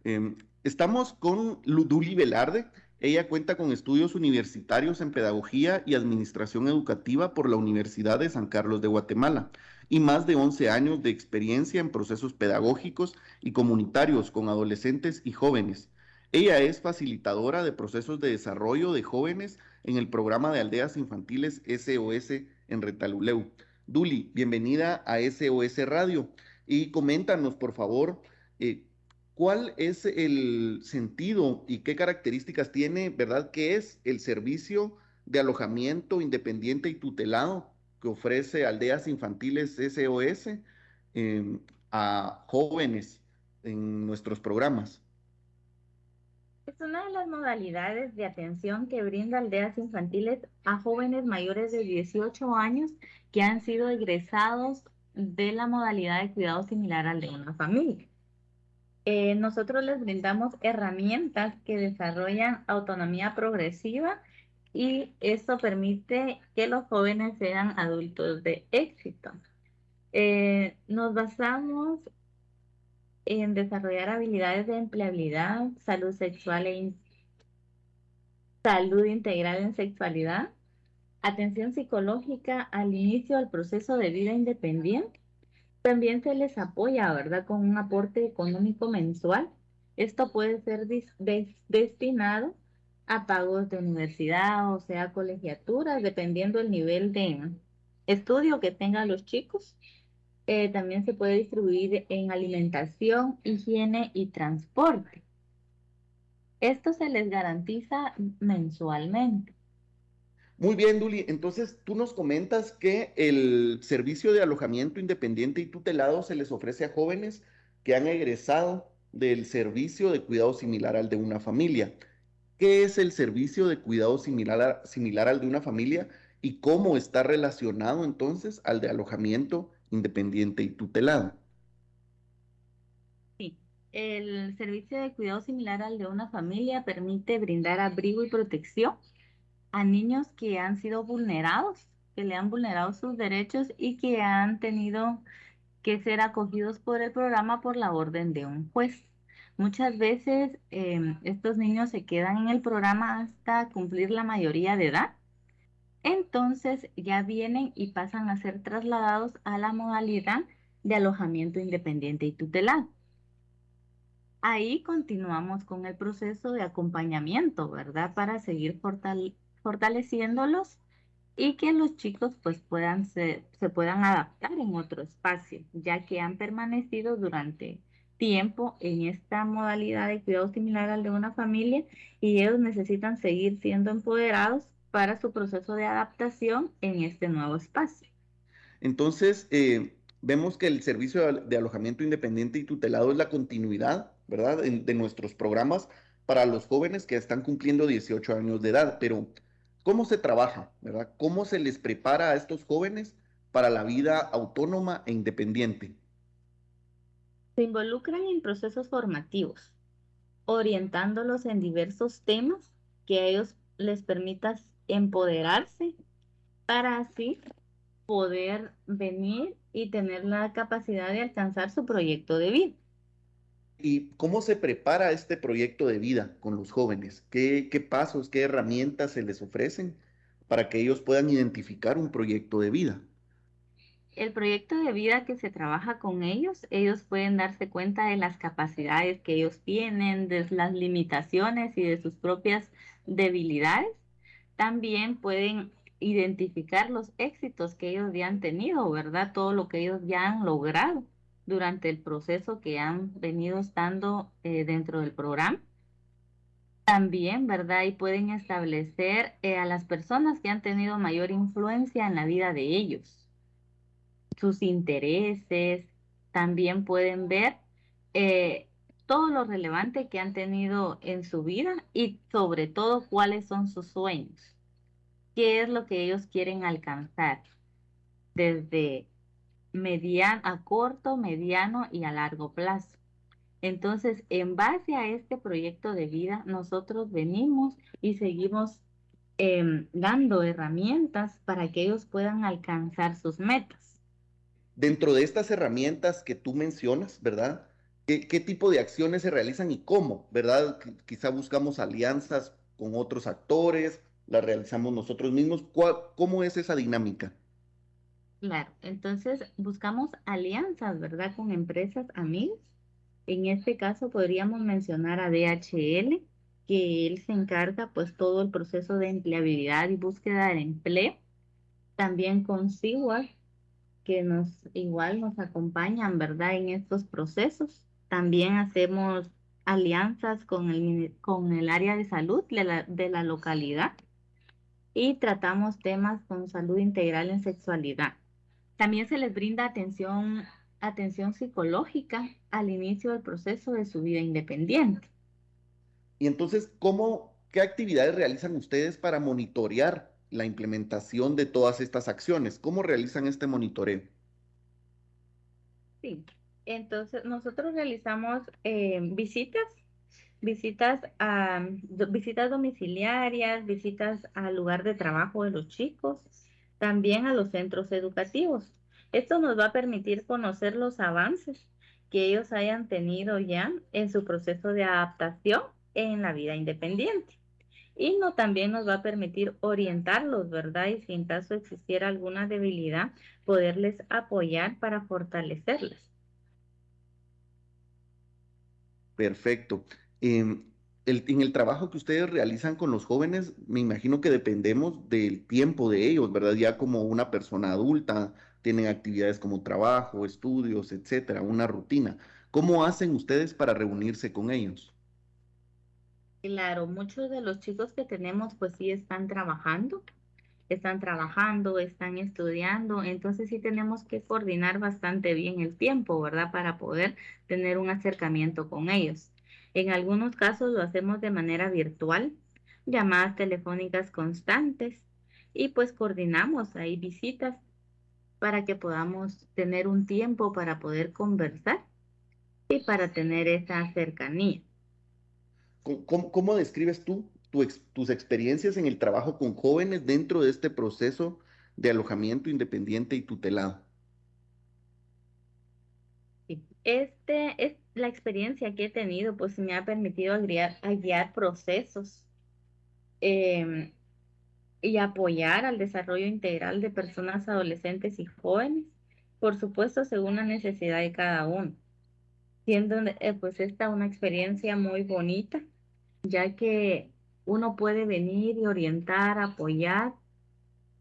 Em, estamos con Luduli Velarde. Ella cuenta con estudios universitarios en Pedagogía y Administración Educativa por la Universidad de San Carlos de Guatemala y más de 11 años de experiencia en procesos pedagógicos y comunitarios con adolescentes y jóvenes. Ella es facilitadora de procesos de desarrollo de jóvenes en el programa de aldeas infantiles SOS en Retaluleu. Duli, bienvenida a SOS Radio y coméntanos, por favor, eh, cuál es el sentido y qué características tiene, ¿verdad? ¿Qué es el servicio de alojamiento independiente y tutelado que ofrece Aldeas Infantiles SOS em, a jóvenes en nuestros programas. Es una de las modalidades de atención que brinda Aldeas Infantiles a jóvenes mayores de 18 años que han sido egresados de la modalidad de cuidado similar al de una familia. Eh, nosotros les brindamos herramientas que desarrollan autonomía progresiva y esto permite que los jóvenes sean adultos de éxito. Eh, nos basamos en desarrollar habilidades de empleabilidad, salud sexual e salud integral en sexualidad, atención psicológica al inicio del proceso de vida independiente. También se les apoya, ¿verdad?, con un aporte económico mensual. Esto puede ser destinado a pagos de universidad, o sea, colegiaturas, dependiendo del nivel de estudio que tengan los chicos. Eh, también se puede distribuir en alimentación, higiene y transporte. Esto se les garantiza mensualmente. Muy bien, Duli. Entonces, tú nos comentas que el servicio de alojamiento independiente y tutelado se les ofrece a jóvenes que han egresado del servicio de cuidado similar al de una familia. ¿Qué es el servicio de cuidado similar, similar al de una familia y cómo está relacionado entonces al de alojamiento independiente y tutelado? Sí, el servicio de cuidado similar al de una familia permite brindar abrigo y protección a niños que han sido vulnerados, que le han vulnerado sus derechos y que han tenido que ser acogidos por el programa por la orden de un juez. Muchas veces em, estos niños se quedan en el programa hasta cumplir la mayoría de edad. Entonces ya vienen y pasan a ser trasladados a la modalidad de alojamiento independiente y tutelado. Ahí continuamos con el proceso de acompañamiento, ¿verdad? Para seguir fortaleciéndolos y que los chicos pues puedan se puedan adaptar en otro espacio, ya que han permanecido durante tiempo en esta modalidad de cuidado similar al de una familia y ellos necesitan seguir siendo empoderados para su proceso de adaptación en este nuevo espacio. Entonces, eh, vemos que el servicio de alojamiento independiente y tutelado es la continuidad, ¿verdad?, de, nuestros programas para los jóvenes que están cumpliendo 18 años de edad. Pero, ¿cómo se trabaja, ¿verdad? ¿Cómo se les prepara a estos jóvenes para la vida autónoma e independiente? se involucran en procesos formativos, orientándolos en diversos temas que a ellos les permita empoderarse para así poder venir y tener la capacidad de alcanzar su proyecto de vida. ¿Y cómo se prepara este proyecto de vida con los jóvenes? ¿Qué, qué pasos, qué herramientas se les ofrecen para que ellos puedan identificar un proyecto de vida? el proyecto de vida que se trabaja con ellos, ellos pueden darse cuenta de las capacidades que ellos tienen, de las limitaciones y de sus propias debilidades. También pueden identificar los éxitos que ellos ya han tenido, ¿verdad? Todo lo que ellos ya han logrado durante el proceso que han venido estando eh, dentro del programa. También, ¿verdad? Y pueden establecer eh, a las personas que han tenido mayor influencia en la vida de ellos sus intereses, también pueden ver eh, todo lo relevante que han tenido en su vida y sobre todo cuáles son sus sueños, qué es lo que ellos quieren alcanzar desde mediano, a corto, mediano y a largo plazo. Entonces, en base a este proyecto de vida, nosotros venimos y seguimos em, dando herramientas para que ellos puedan alcanzar sus metas. Dentro de estas herramientas que tú mencionas, ¿verdad? ¿Qué, tipo de acciones se realizan y cómo, ¿verdad? Quizá buscamos alianzas con otros actores, las realizamos nosotros mismos. ¿Cómo es esa dinámica? Claro, entonces buscamos alianzas, ¿verdad? Con empresas amigas. En este caso podríamos mencionar a DHL, que él se encarga pues todo el proceso de empleabilidad y búsqueda de empleo. También con Seward, que nos igual nos acompañan, ¿verdad? En estos procesos. También hacemos alianzas con el, con el área de salud de la, de la localidad y tratamos temas con salud integral en sexualidad. También se les brinda atención, atención psicológica al inicio del proceso de su vida independiente. Y entonces, ¿cómo, qué actividades realizan ustedes para monitorear la implementación de todas estas acciones? ¿Cómo realizan este monitoreo? Sí, entonces nosotros realizamos eh, visitas, visitas a visitas domiciliarias, visitas al lugar de trabajo de los chicos, también a los centros educativos. Esto nos va a permitir conocer los avances que ellos hayan tenido ya en su proceso de adaptación en la vida independiente. Y no, también nos va a permitir orientarlos, ¿verdad? Y si en caso existiera alguna debilidad, poderles apoyar para fortalecerles. Perfecto. Em, en el trabajo que ustedes realizan con los jóvenes, me imagino que dependemos del tiempo de ellos, ¿verdad? Ya como una persona adulta, tienen actividades como trabajo, estudios, etcétera, una rutina. ¿Cómo hacen ustedes para reunirse con ellos? Claro, muchos de los chicos que tenemos pues sí están trabajando, están trabajando, están estudiando, entonces sí tenemos que coordinar bastante bien el tiempo, ¿verdad? Para poder tener un acercamiento con ellos. En algunos casos lo hacemos de manera virtual, llamadas telefónicas constantes y pues coordinamos ahí visitas para que podamos tener un tiempo para poder conversar y para tener esa cercanía. ¿Cómo, describes tú tus experiencias en el trabajo con jóvenes dentro de este proceso de alojamiento independiente y tutelado? Este, es la experiencia que he tenido, pues me ha permitido guiar, procesos em, y apoyar al desarrollo integral de personas adolescentes y jóvenes, por supuesto, según la necesidad de cada uno. Siendo eh, pues esta una experiencia muy bonita, ya que uno puede venir y orientar, apoyar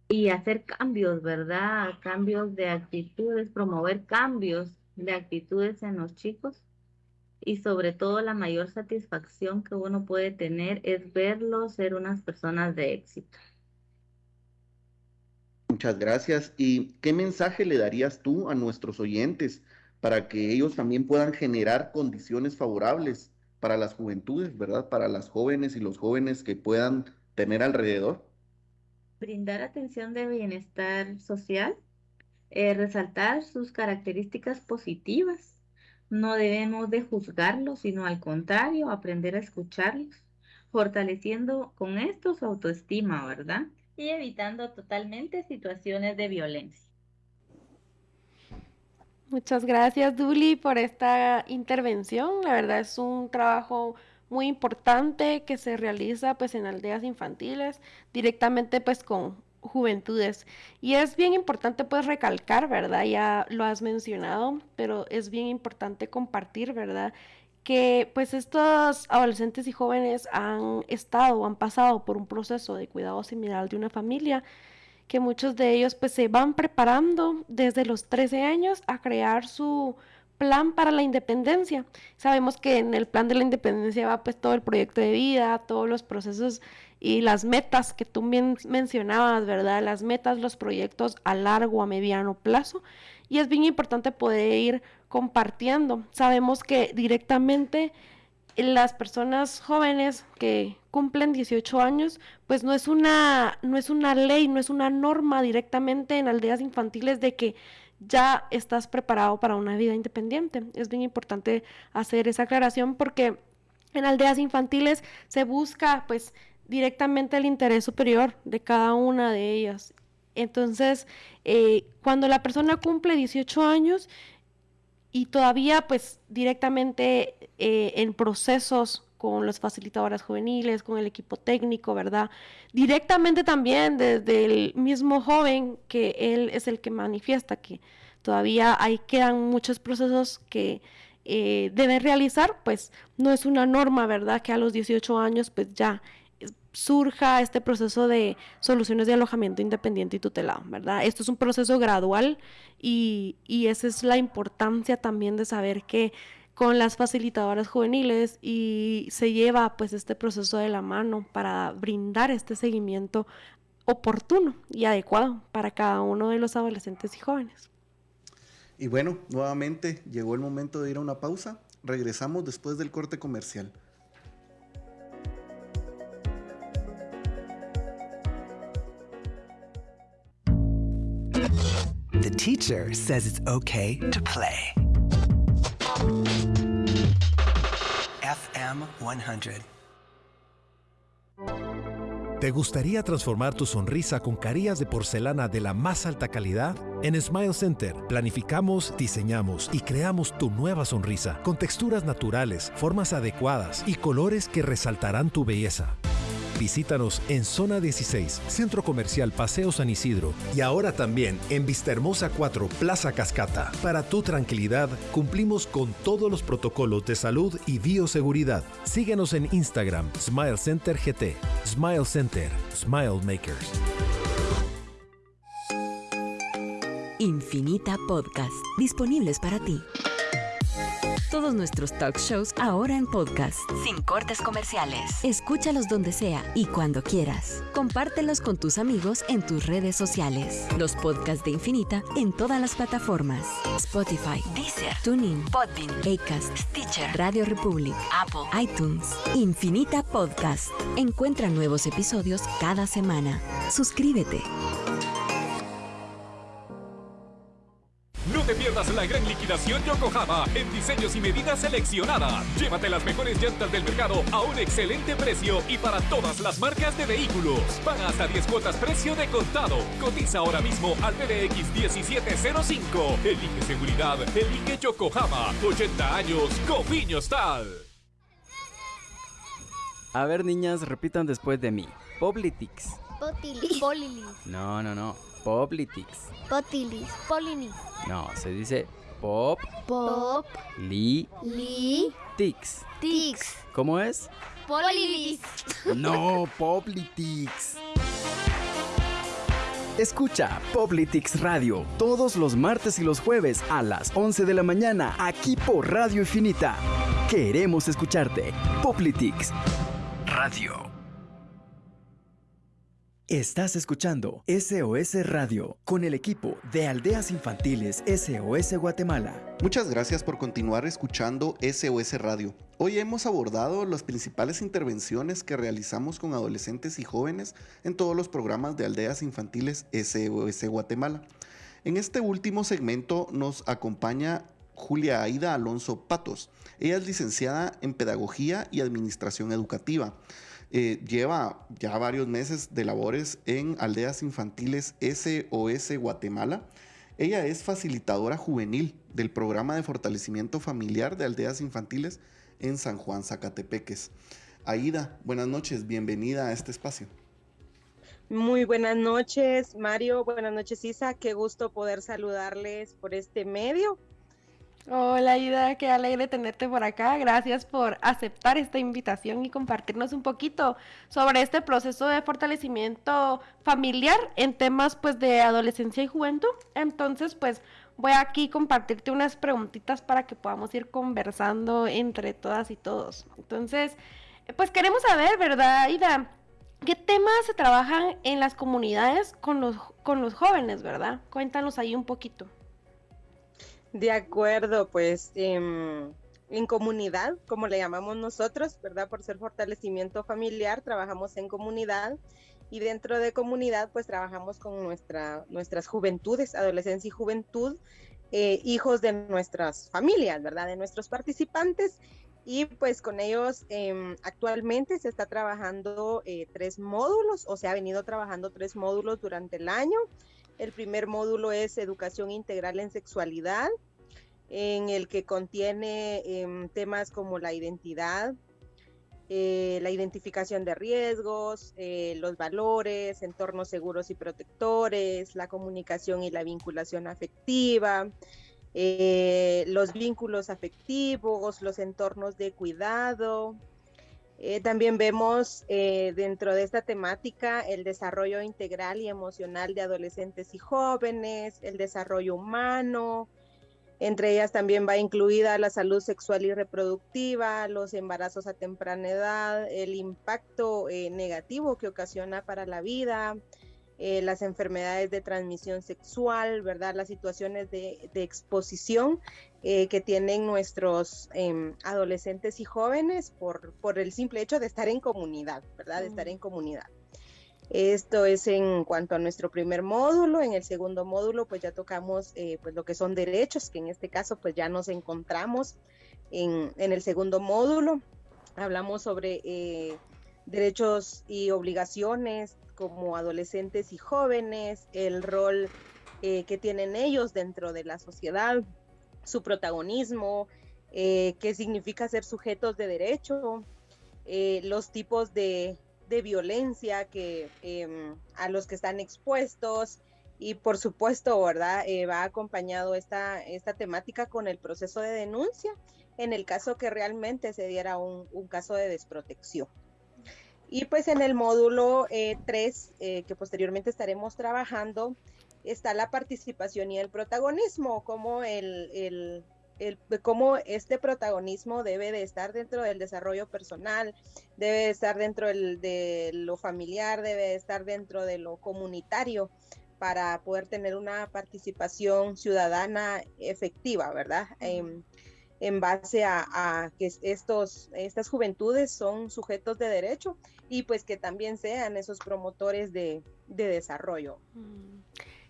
y hacer cambios, ¿verdad? Cambios de actitudes, promover cambios de actitudes en los chicos y sobre todo la mayor satisfacción que uno puede tener es verlos ser unas personas de éxito. Muchas gracias. ¿Y qué mensaje le darías tú a nuestros oyentes para que ellos también puedan generar condiciones favorables para las juventudes, ¿verdad? Para las jóvenes y los jóvenes que puedan tener alrededor. Brindar atención de bienestar social, eh, resaltar sus características positivas. No debemos de juzgarlos, sino al contrario, aprender a escucharlos, fortaleciendo con esto su autoestima, ¿verdad? Y evitando totalmente situaciones de violencia. Muchas gracias, Duli, por esta intervención. La verdad es un trabajo muy importante que se realiza pues en aldeas infantiles, directamente pues con juventudes. Y es bien importante pues recalcar, ¿verdad? Ya lo has mencionado, pero es bien importante compartir, ¿verdad? Que pues estos adolescentes y jóvenes han estado han pasado por un proceso de cuidado similar de una familia, que muchos de ellos pues se van preparando desde los 13 años a crear su plan para la independencia. Sabemos que en el plan de la independencia va pues todo el proyecto de vida, todos los procesos y las metas que tú bien mencionabas, ¿verdad? Las metas, los proyectos a largo, a mediano plazo. Y es bien importante poder ir compartiendo. Sabemos que directamente las personas jóvenes que cumplen 18 años, pues no es una no es una ley, no es una norma directamente en aldeas infantiles de que ya estás preparado para una vida independiente. Es bien importante hacer esa aclaración porque en aldeas infantiles se busca pues directamente el interés superior de cada una de ellas. Entonces, eh, cuando la persona cumple 18 años y todavía pues directamente eh, en procesos con las facilitadoras juveniles, con el equipo técnico, ¿verdad? Directamente también desde el mismo joven que él es el que manifiesta que todavía ahí quedan muchos procesos que eh, deben realizar, pues no es una norma, ¿verdad? Que a los 18 años pues ya surja este proceso de soluciones de alojamiento independiente y tutelado, ¿verdad? Esto es un proceso gradual y, y esa es la importancia también de saber que con las facilitadoras juveniles y se lleva pues este proceso de la mano para brindar este seguimiento oportuno y adecuado para cada uno de los adolescentes y jóvenes. Y bueno, nuevamente llegó el momento de ir a una pausa. Regresamos después del corte comercial. The teacher says it's okay to play. FM 100. ¿Te gustaría transformar tu sonrisa con carillas de porcelana de la más alta calidad? En Smile Center planificamos, diseñamos y creamos tu nueva sonrisa con texturas naturales, formas adecuadas y colores que resaltarán tu belleza. Visítanos en Zona 16, Centro Comercial Paseo San Isidro y ahora también en Vistahermosa 4, Plaza Cascata. Para tu tranquilidad, cumplimos con todos los protocolos de salud y bioseguridad. Síguenos en Instagram, Smile Center GT. Smile Center, Smile Makers. Infinita Podcast, disponibles para ti. Todos nuestros talk shows ahora en podcast, sin cortes comerciales. Escúchalos donde sea y cuando quieras. Compártelos con tus amigos en tus redes sociales. Los podcasts de Infinita en todas las plataformas: Spotify, Deezer, TuneIn, Podbean, Acast, Stitcher, Radio Republic, Apple, iTunes. Infinita Podcast. Encuentra nuevos episodios cada semana. Suscríbete. Liquidación Yokohama en diseños y medidas seleccionadas. Llévate las mejores llantas del mercado a un excelente precio y para todas las marcas de vehículos. Paga hasta 10 cuotas precio de contado. Cotiza ahora mismo al PDX 1705. Elige seguridad, elige Yokohama. 80 años, Cofiño Tal. A ver, niñas, repitan después de mí. Poblitix. Potilis. Polilis. No, no, no. Poblitix. Potilis. Polinis. No, se dice pop. Pop. Li. Li. Tix. Tix. ¿Cómo es? Polilis. No, Poblitix. Escucha Poblitix Radio todos los martes y los jueves a las 11 de la mañana aquí por Radio Infinita. Queremos escucharte. Poblitix Radio. Estás escuchando SOS Radio con el equipo de Aldeas Infantiles SOS Guatemala. Muchas gracias por continuar escuchando SOS Radio. Hoy hemos abordado las principales intervenciones que realizamos con adolescentes y jóvenes en todos los programas de Aldeas Infantiles SOS Guatemala. En este último segmento nos acompaña Julia Aida Alonso Patos. Ella es licenciada en Pedagogía y Administración Educativa. Eh, lleva ya varios meses de labores en aldeas infantiles SOS Guatemala. Ella es facilitadora juvenil del programa de fortalecimiento familiar de aldeas infantiles en San Juan Zacatepeques. Aida, buenas noches, bienvenida a este espacio. Muy buenas noches, Mario. Buenas noches, Isa. Qué gusto poder saludarles por este medio. Hola Ida, qué alegre tenerte por acá. Gracias por aceptar esta invitación y compartirnos un poquito sobre este proceso de fortalecimiento familiar en temas pues de adolescencia y juventud. Entonces, pues voy aquí a compartirte unas preguntitas para que podamos ir conversando entre todas y todos. Entonces, pues queremos saber, ¿verdad, Ida? ¿Qué temas se trabajan en las comunidades con los, con los jóvenes, verdad? Cuéntanos ahí un poquito. De acuerdo, pues em, en comunidad, como le llamamos nosotros, ¿verdad? Por ser fortalecimiento familiar, trabajamos en comunidad Y dentro de comunidad, pues trabajamos con nuestra, nuestras juventudes, adolescencia y juventud, eh, hijos de nuestras familias, ¿verdad? De nuestros participantes. Y pues con ellos em, actualmente se está trabajando eh, tres módulos, o se ha venido trabajando tres módulos durante el año. El primer módulo es educación integral en sexualidad, en el que contiene em, temas como la identidad, eh, la identificación de riesgos, eh, los valores, entornos seguros y protectores, la comunicación y la vinculación afectiva, eh, los vínculos afectivos, los entornos de cuidado. También vemos dentro de esta temática el desarrollo integral y emocional de adolescentes y jóvenes, el desarrollo humano, entre ellas también va incluida la salud sexual y reproductiva, los embarazos a temprana edad, el impacto eh, negativo que ocasiona para la vida, eh, las enfermedades de transmisión sexual, ¿verdad? Las situaciones de, exposición eh, que tienen nuestros em, adolescentes y jóvenes por, por el simple hecho de estar en comunidad, ¿verdad? De estar en comunidad. Esto es en cuanto a nuestro primer módulo. En el segundo módulo, pues ya tocamos eh, pues lo que son derechos, que en este caso, pues ya nos encontramos en, el segundo módulo. Hablamos sobre eh, derechos y obligaciones como adolescentes y jóvenes, el rol eh, que tienen ellos dentro de la sociedad, su protagonismo, qué significa ser sujetos de derecho, los tipos de de violencia que em, a los que están expuestos y por supuesto, ¿verdad? Eh, va acompañado esta, esta temática con el proceso de denuncia en el caso que realmente se diera un, caso de desprotección. Y pues en el módulo 3, eh, eh, que posteriormente estaremos trabajando, está la participación y el protagonismo, como el, el, cómo este protagonismo debe de estar dentro del desarrollo personal, debe de estar dentro de lo familiar, debe de estar dentro de lo comunitario para poder tener una participación ciudadana efectiva, ¿verdad? en base a, que estos, estas juventudes son sujetos de derecho y pues que también sean esos promotores de, desarrollo. Mm.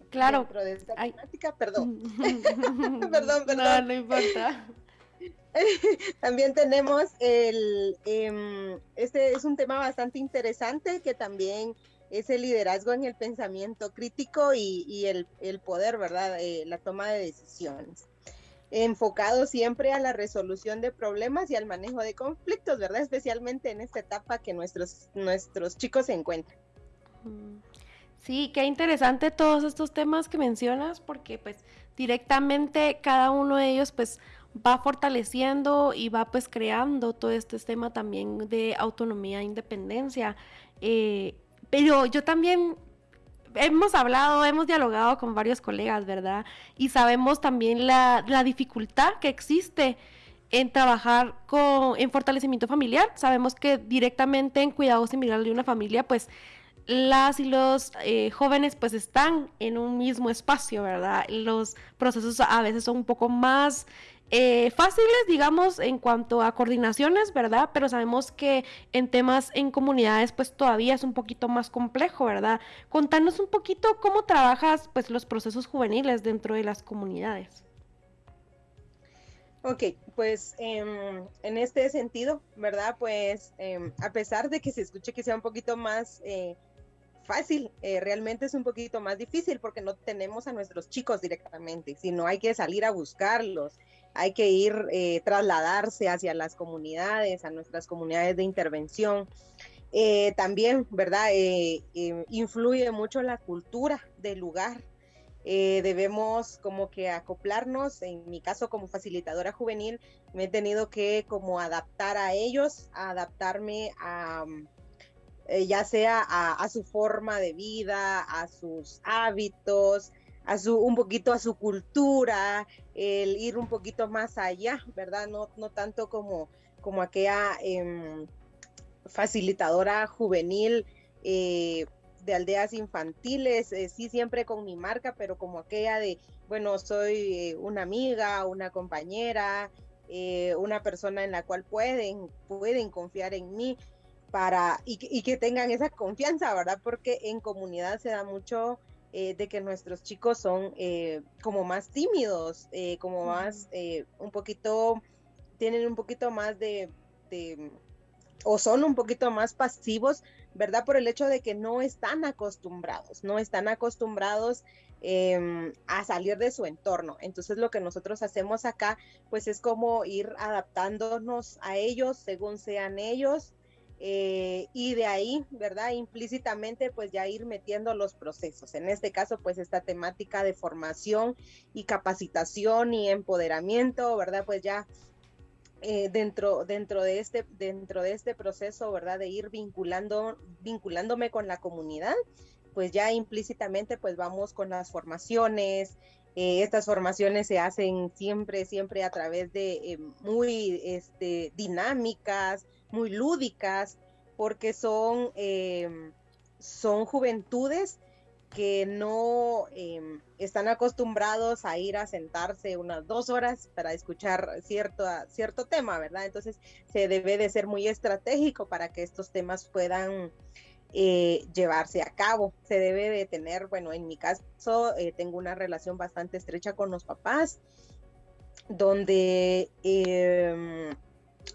Claro. Dentro de esta temática, perdón. perdón, perdón. No, no importa. también tenemos el, em, este es un tema bastante interesante que también es el liderazgo en el pensamiento crítico y, el, poder, ¿verdad? Eh, la toma de decisiones. Enfocado siempre a la resolución de problemas y al manejo de conflictos, ¿verdad? Especialmente en esta etapa que nuestros, nuestros chicos se encuentran. Sí, qué interesante todos estos temas que mencionas, porque pues directamente cada uno de ellos pues va fortaleciendo y va pues creando todo este tema también de autonomía e independencia. Eh, pero yo también hemos hablado, hemos dialogado con varios colegas, ¿verdad? Y sabemos también la, la dificultad que existe en trabajar con, en fortalecimiento familiar. Sabemos que directamente en cuidado similar de una familia, pues las y los eh, jóvenes pues están en un mismo espacio, ¿verdad? Los procesos a veces son un poco más eh, fáciles, digamos, en cuanto a coordinaciones, ¿verdad? Pero sabemos que en temas en comunidades pues todavía es un poquito más complejo, ¿verdad? Contanos un poquito cómo trabajas pues los procesos juveniles dentro de las comunidades. Ok, pues em, en este sentido, ¿verdad? Pues em, a pesar de que se escuche que sea un poquito más eh, fácil, eh, realmente es un poquito más difícil porque no tenemos a nuestros chicos directamente, sino hay que salir a buscarlos, hay que ir, eh, trasladarse hacia las comunidades, a nuestras comunidades de intervención. Eh, también, ¿verdad? influye mucho la cultura del lugar. debemos como que acoplarnos, en mi caso como facilitadora juvenil, me he tenido que como adaptar a ellos, adaptarme a, eh, ya sea a, su forma de vida, a sus hábitos, a su, un poquito a su cultura, el ir un poquito más allá, ¿verdad? No, no tanto como, como aquella em, facilitadora juvenil eh, de aldeas infantiles, eh, sí siempre con mi marca, pero como aquella de, bueno, soy una amiga, una compañera, una persona en la cual pueden, pueden confiar en mí. para, y, y, que tengan esa confianza, ¿verdad? Porque en comunidad se da mucho eh, de que nuestros chicos son eh, como más tímidos, eh, como más, un poquito, tienen un poquito más de, de, o son un poquito más pasivos, ¿verdad? Por el hecho de que no están acostumbrados, no están acostumbrados Em, a salir de su entorno. Entonces lo que nosotros hacemos acá, pues es como ir adaptándonos a ellos según sean ellos. Eh, y de ahí, ¿verdad? Implícitamente, pues ya ir metiendo los procesos. En este caso, pues esta temática de formación y capacitación y empoderamiento, ¿verdad? Pues ya eh, dentro, dentro, de este, dentro de este proceso, ¿verdad? De ir vinculando, vinculándome con la comunidad, pues ya implícitamente pues vamos con las formaciones. Eh, estas formaciones se hacen siempre, siempre a través de eh, muy este, dinámicas, muy lúdicas, porque son, em, son juventudes que no em, están acostumbrados a ir a sentarse unas dos horas para escuchar cierto, cierto tema, ¿verdad? Entonces se debe de ser muy estratégico para que estos temas puedan eh, llevarse a cabo. Se debe de tener, bueno, en mi caso eh, tengo una relación bastante estrecha con los papás, donde, em,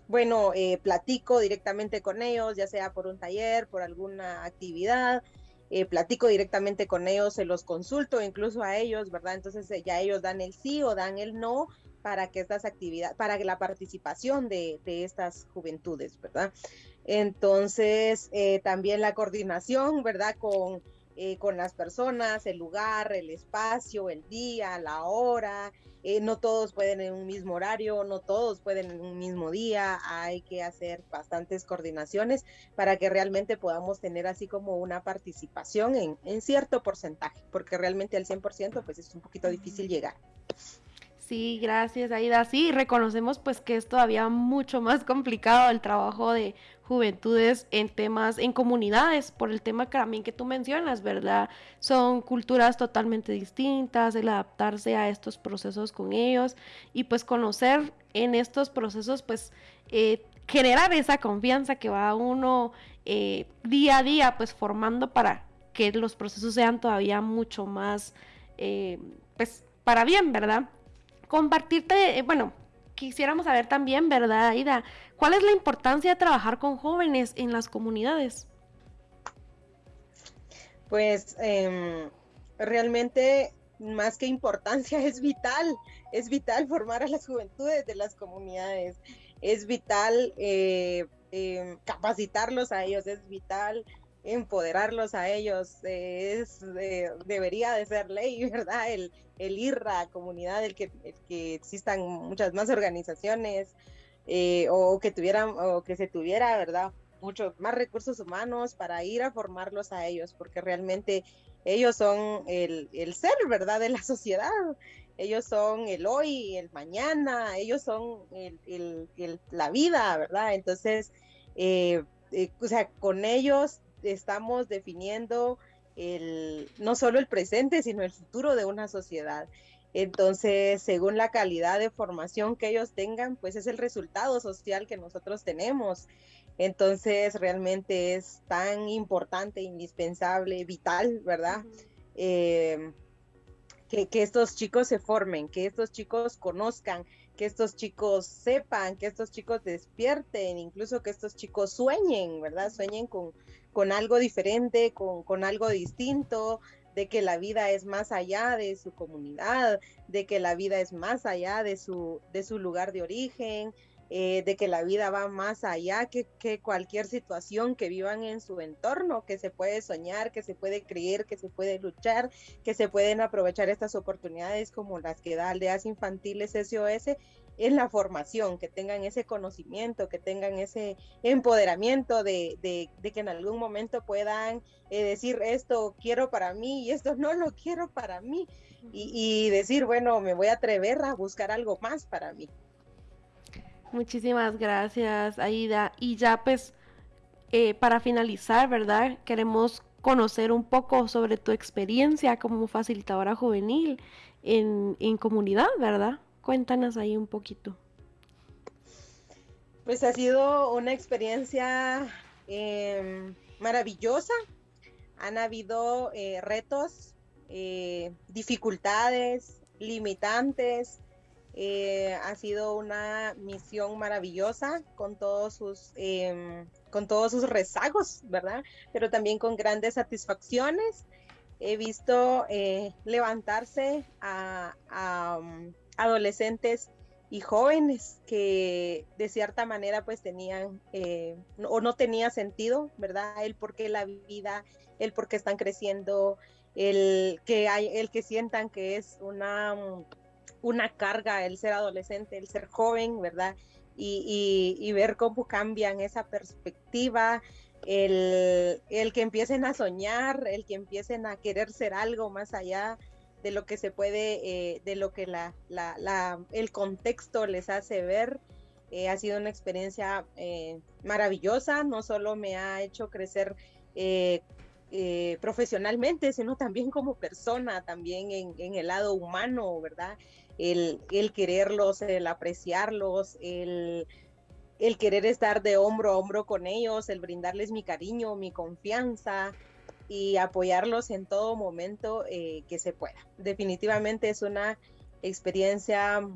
bueno, eh, platico directamente con ellos, ya sea por un taller, por alguna actividad. platico directamente con ellos, se los consulto incluso a ellos, ¿verdad? Entonces ya ellos dan el sí o dan el no para que estas actividades, para la participación de, de estas juventudes, ¿verdad? Entonces, eh, también la coordinación, ¿verdad? Con, eh, con las personas, el lugar, el espacio, el día, la hora. Eh, no todos pueden en un mismo horario, no todos pueden en un mismo día. Hay que hacer bastantes coordinaciones para que realmente podamos tener así como una participación en, en cierto porcentaje, porque realmente al 100% pues es un poquito difícil llegar. Sí, gracias Aida. Sí, reconocemos pues que es todavía mucho más complicado el trabajo de juventudes en temas, en comunidades, por el tema que también que tú mencionas, ¿verdad? Son culturas totalmente distintas, el adaptarse a estos procesos con ellos y pues conocer en estos procesos pues eh, generar esa confianza que va uno eh, día a día pues formando para que los procesos sean todavía mucho más eh, pues para bien, ¿verdad? compartirte, bueno, quisiéramos saber también, ¿verdad, Aida? ¿Cuál es la importancia de trabajar con jóvenes en las comunidades? Pues em, realmente más que importancia es vital, es vital formar a las juventudes de las comunidades, es vital eh, em, capacitarlos a ellos, es vital empoderarlos a ellos, es, debería de ser ley, ¿verdad? El, el ir a comunidad, el que existan muchas más organizaciones eh, o que tuvieran o que se tuviera, ¿verdad? Muchos más recursos humanos para ir a formarlos a ellos, porque realmente ellos son el, el ser, ¿verdad? De la sociedad. Ellos son el hoy, el mañana, ellos son el, el, la vida, ¿verdad? Entonces, eh, eh, o sea, con ellos estamos definiendo el, no solo el presente, sino el futuro de una sociedad. Entonces, según la calidad de formación que ellos tengan, pues es el resultado social que nosotros tenemos. Entonces, realmente es tan importante, indispensable, vital, ¿verdad? Eh, que, que, estos chicos se formen, que estos chicos conozcan, que estos chicos sepan, que estos chicos despierten, incluso que estos chicos sueñen, ¿verdad? Sueñen con, con algo diferente, con, con algo distinto, de que la vida es más allá de su comunidad, de que la vida es más allá de su, de su lugar de origen, eh, de que la vida va más allá que, que, cualquier situación que vivan en su entorno, que se puede soñar, que se puede creer, que se puede luchar, que se pueden aprovechar estas oportunidades como las que da Aldeas Infantiles SOS en la formación, que tengan ese conocimiento, que tengan ese empoderamiento de, que en algún momento puedan eh, decir esto quiero para mí y esto no lo quiero para mí y, decir, bueno, me voy a atrever a buscar algo más para mí. Muchísimas gracias, Aida. Y ya pues, eh, para finalizar, ¿verdad? Queremos conocer un poco sobre tu experiencia como facilitadora juvenil en, en comunidad, ¿verdad? Cuéntanos ahí un poquito. Pues ha sido una experiencia em, maravillosa. Han habido eh, retos, eh, dificultades, limitantes. Eh, ha sido una misión maravillosa con todos sus em, con todos sus rezagos, ¿verdad? Pero también con grandes satisfacciones. He visto levantarse a, adolescentes y jóvenes que de cierta manera pues tenían eh, o no tenía sentido, ¿verdad? El por qué la vida, el por qué están creciendo, el que hay, el que sientan que es una, una carga el ser adolescente, el ser joven, ¿verdad? Y, y, ver cómo cambian esa perspectiva, el, el que empiecen a soñar, el que empiecen a querer ser algo más allá de lo que se puede, eh, de lo que la, la, el contexto les hace ver. Eh, ha sido una experiencia eh, maravillosa, no solo me ha hecho crecer profesionalmente, sino también como persona, también en, en el lado humano, ¿verdad? El, el quererlos, el apreciarlos, el, el querer estar de hombro a hombro con ellos, el brindarles mi cariño, mi confianza, y apoyarlos en todo momento eh, que se pueda. Definitivamente es una experiencia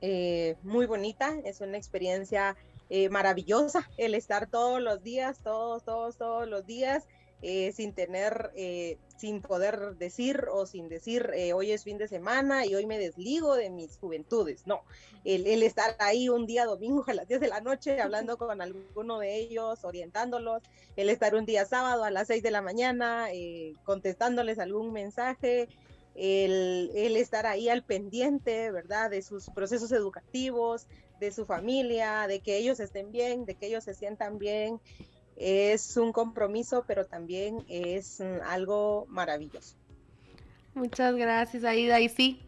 eh, muy bonita, es una experiencia eh, maravillosa el estar todos los días, todos, todos, todos los días eh, sin tener, eh, sin poder decir o sin decir, eh, hoy es fin de semana y hoy me desligo de mis juventudes. No, el, estar ahí un día domingo a las 10 de la noche hablando con alguno de ellos, orientándolos, el estar un día sábado a las 6 de la mañana contestándoles algún mensaje. El, el estar ahí al pendiente, ¿verdad? De sus procesos educativos, de su familia, de que ellos estén bien, de que ellos se sientan bien es un compromiso, pero también es mm, algo maravilloso. Muchas gracias, Aida. Y sí,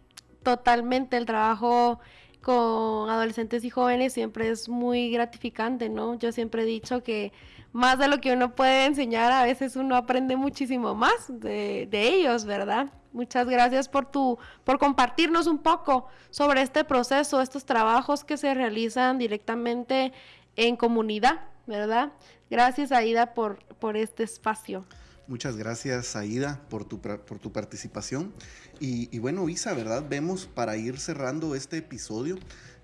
totalmente el trabajo con adolescentes y jóvenes siempre es muy gratificante, ¿no? Yo siempre he dicho que más de lo que uno puede enseñar, a veces uno aprende muchísimo más de, de ellos, ¿verdad? Muchas gracias por tu, por compartirnos un poco sobre este proceso, estos trabajos que se realizan directamente en comunidad, ¿verdad? Gracias, Aida, por, por este espacio. Muchas gracias, Aida, por tu, por tu participación. Y, y, bueno, Isa, ¿verdad? Vemos para ir cerrando este episodio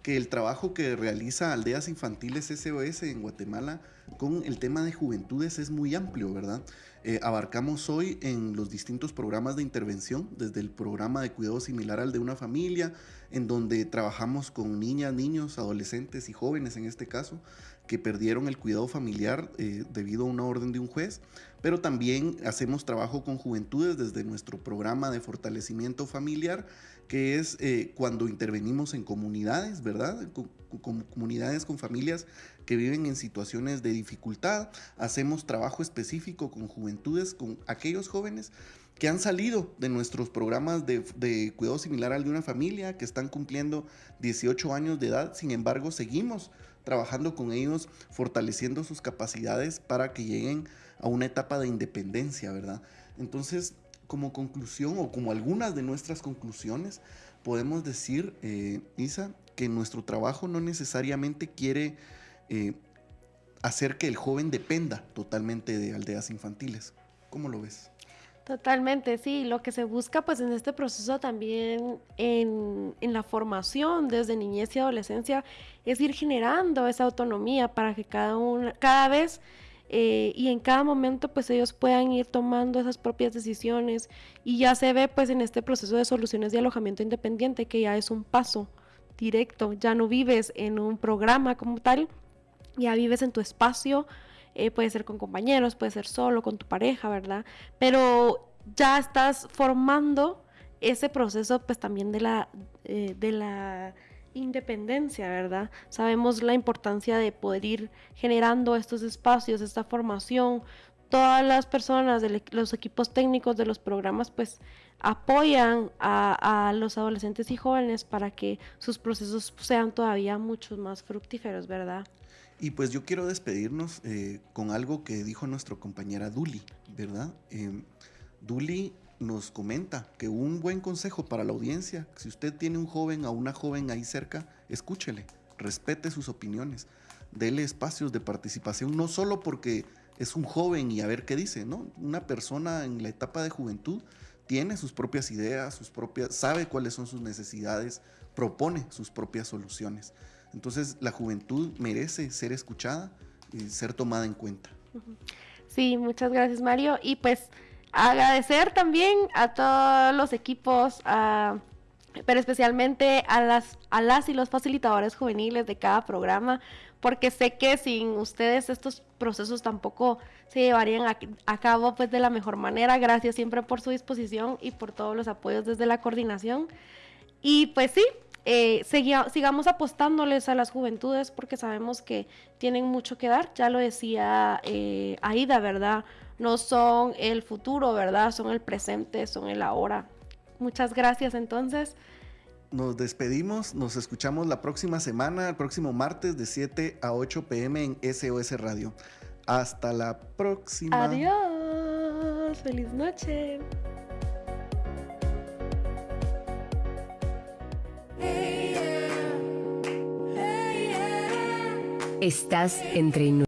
que el trabajo que realiza Aldeas Infantiles SOS en Guatemala con el tema de juventudes es muy amplio, ¿verdad? Eh, abarcamos hoy en los distintos programas de intervención, desde el programa de cuidado similar al de una familia, en donde trabajamos con niñas, niños, adolescentes y jóvenes en este caso, que perdieron el cuidado familiar eh, debido a una orden de un juez, pero también hacemos trabajo con juventudes desde nuestro programa de fortalecimiento familiar, que es eh, cuando intervenimos en comunidades, ¿verdad? Con, comunidades con familias que viven en situaciones de dificultad. Hacemos trabajo específico con juventudes, con aquellos jóvenes que han salido de nuestros programas de, de, cuidado similar al de una familia, que están cumpliendo 18 años de edad, sin embargo seguimos trabajando con ellos, fortaleciendo sus capacidades para que lleguen a una etapa de independencia, ¿verdad? Entonces, como conclusión o como algunas de nuestras conclusiones, podemos decir, eh, Isa, que nuestro trabajo no necesariamente quiere eh, hacer que el joven dependa totalmente de aldeas infantiles. ¿Cómo lo ves? Totalmente, sí. Lo que se busca pues en este proceso también en, en, la formación desde niñez y adolescencia es ir generando esa autonomía para que cada, una, cada vez eh, y en cada momento pues ellos puedan ir tomando esas propias decisiones y ya se ve pues en este proceso de soluciones de alojamiento independiente que ya es un paso directo, ya no vives en un programa como tal, ya vives en tu espacio eh, puede ser con compañeros, puede ser solo, con tu pareja, ¿verdad? Pero ya estás formando ese proceso pues también de la, eh, de la independencia, ¿verdad? Sabemos la importancia de poder ir generando estos espacios, esta formación. Todas las personas de los equipos técnicos de los programas pues apoyan a, los adolescentes y jóvenes para que sus procesos sean todavía mucho más fructíferos, ¿verdad? Y pues yo quiero despedirnos eh, con algo que dijo nuestra compañera Duli, ¿verdad? Eh, Duli nos comenta que un buen consejo para la audiencia, si usted tiene un joven o una joven ahí cerca, escúchele, respete sus opiniones. dele espacios de participación, no solo porque es un joven y a ver qué dice, ¿no? Una persona en la etapa de juventud tiene sus propias ideas, sus propias, sabe cuáles son sus necesidades, propone sus propias soluciones. Entonces la juventud merece ser escuchada y ser tomada en cuenta. Sí, muchas gracias Mario. Y pues agradecer también a todos los equipos, pero especialmente a las, a las y los facilitadores juveniles de cada programa, porque sé que sin ustedes estos procesos tampoco se llevarían a, a, cabo pues de la mejor manera. Gracias siempre por su disposición y por todos los apoyos desde la coordinación. Y pues sí, eh, seguía, sigamos apostándoles a las juventudes porque sabemos que tienen mucho que dar. Ya lo decía eh, Aida, ¿verdad? No son el futuro, ¿verdad? Son el presente, son el ahora. Muchas gracias entonces. Nos despedimos, nos escuchamos la próxima semana, el próximo martes de 7 a 8 pm en SOS Radio. Hasta la próxima. Adiós, feliz noche. Estás entre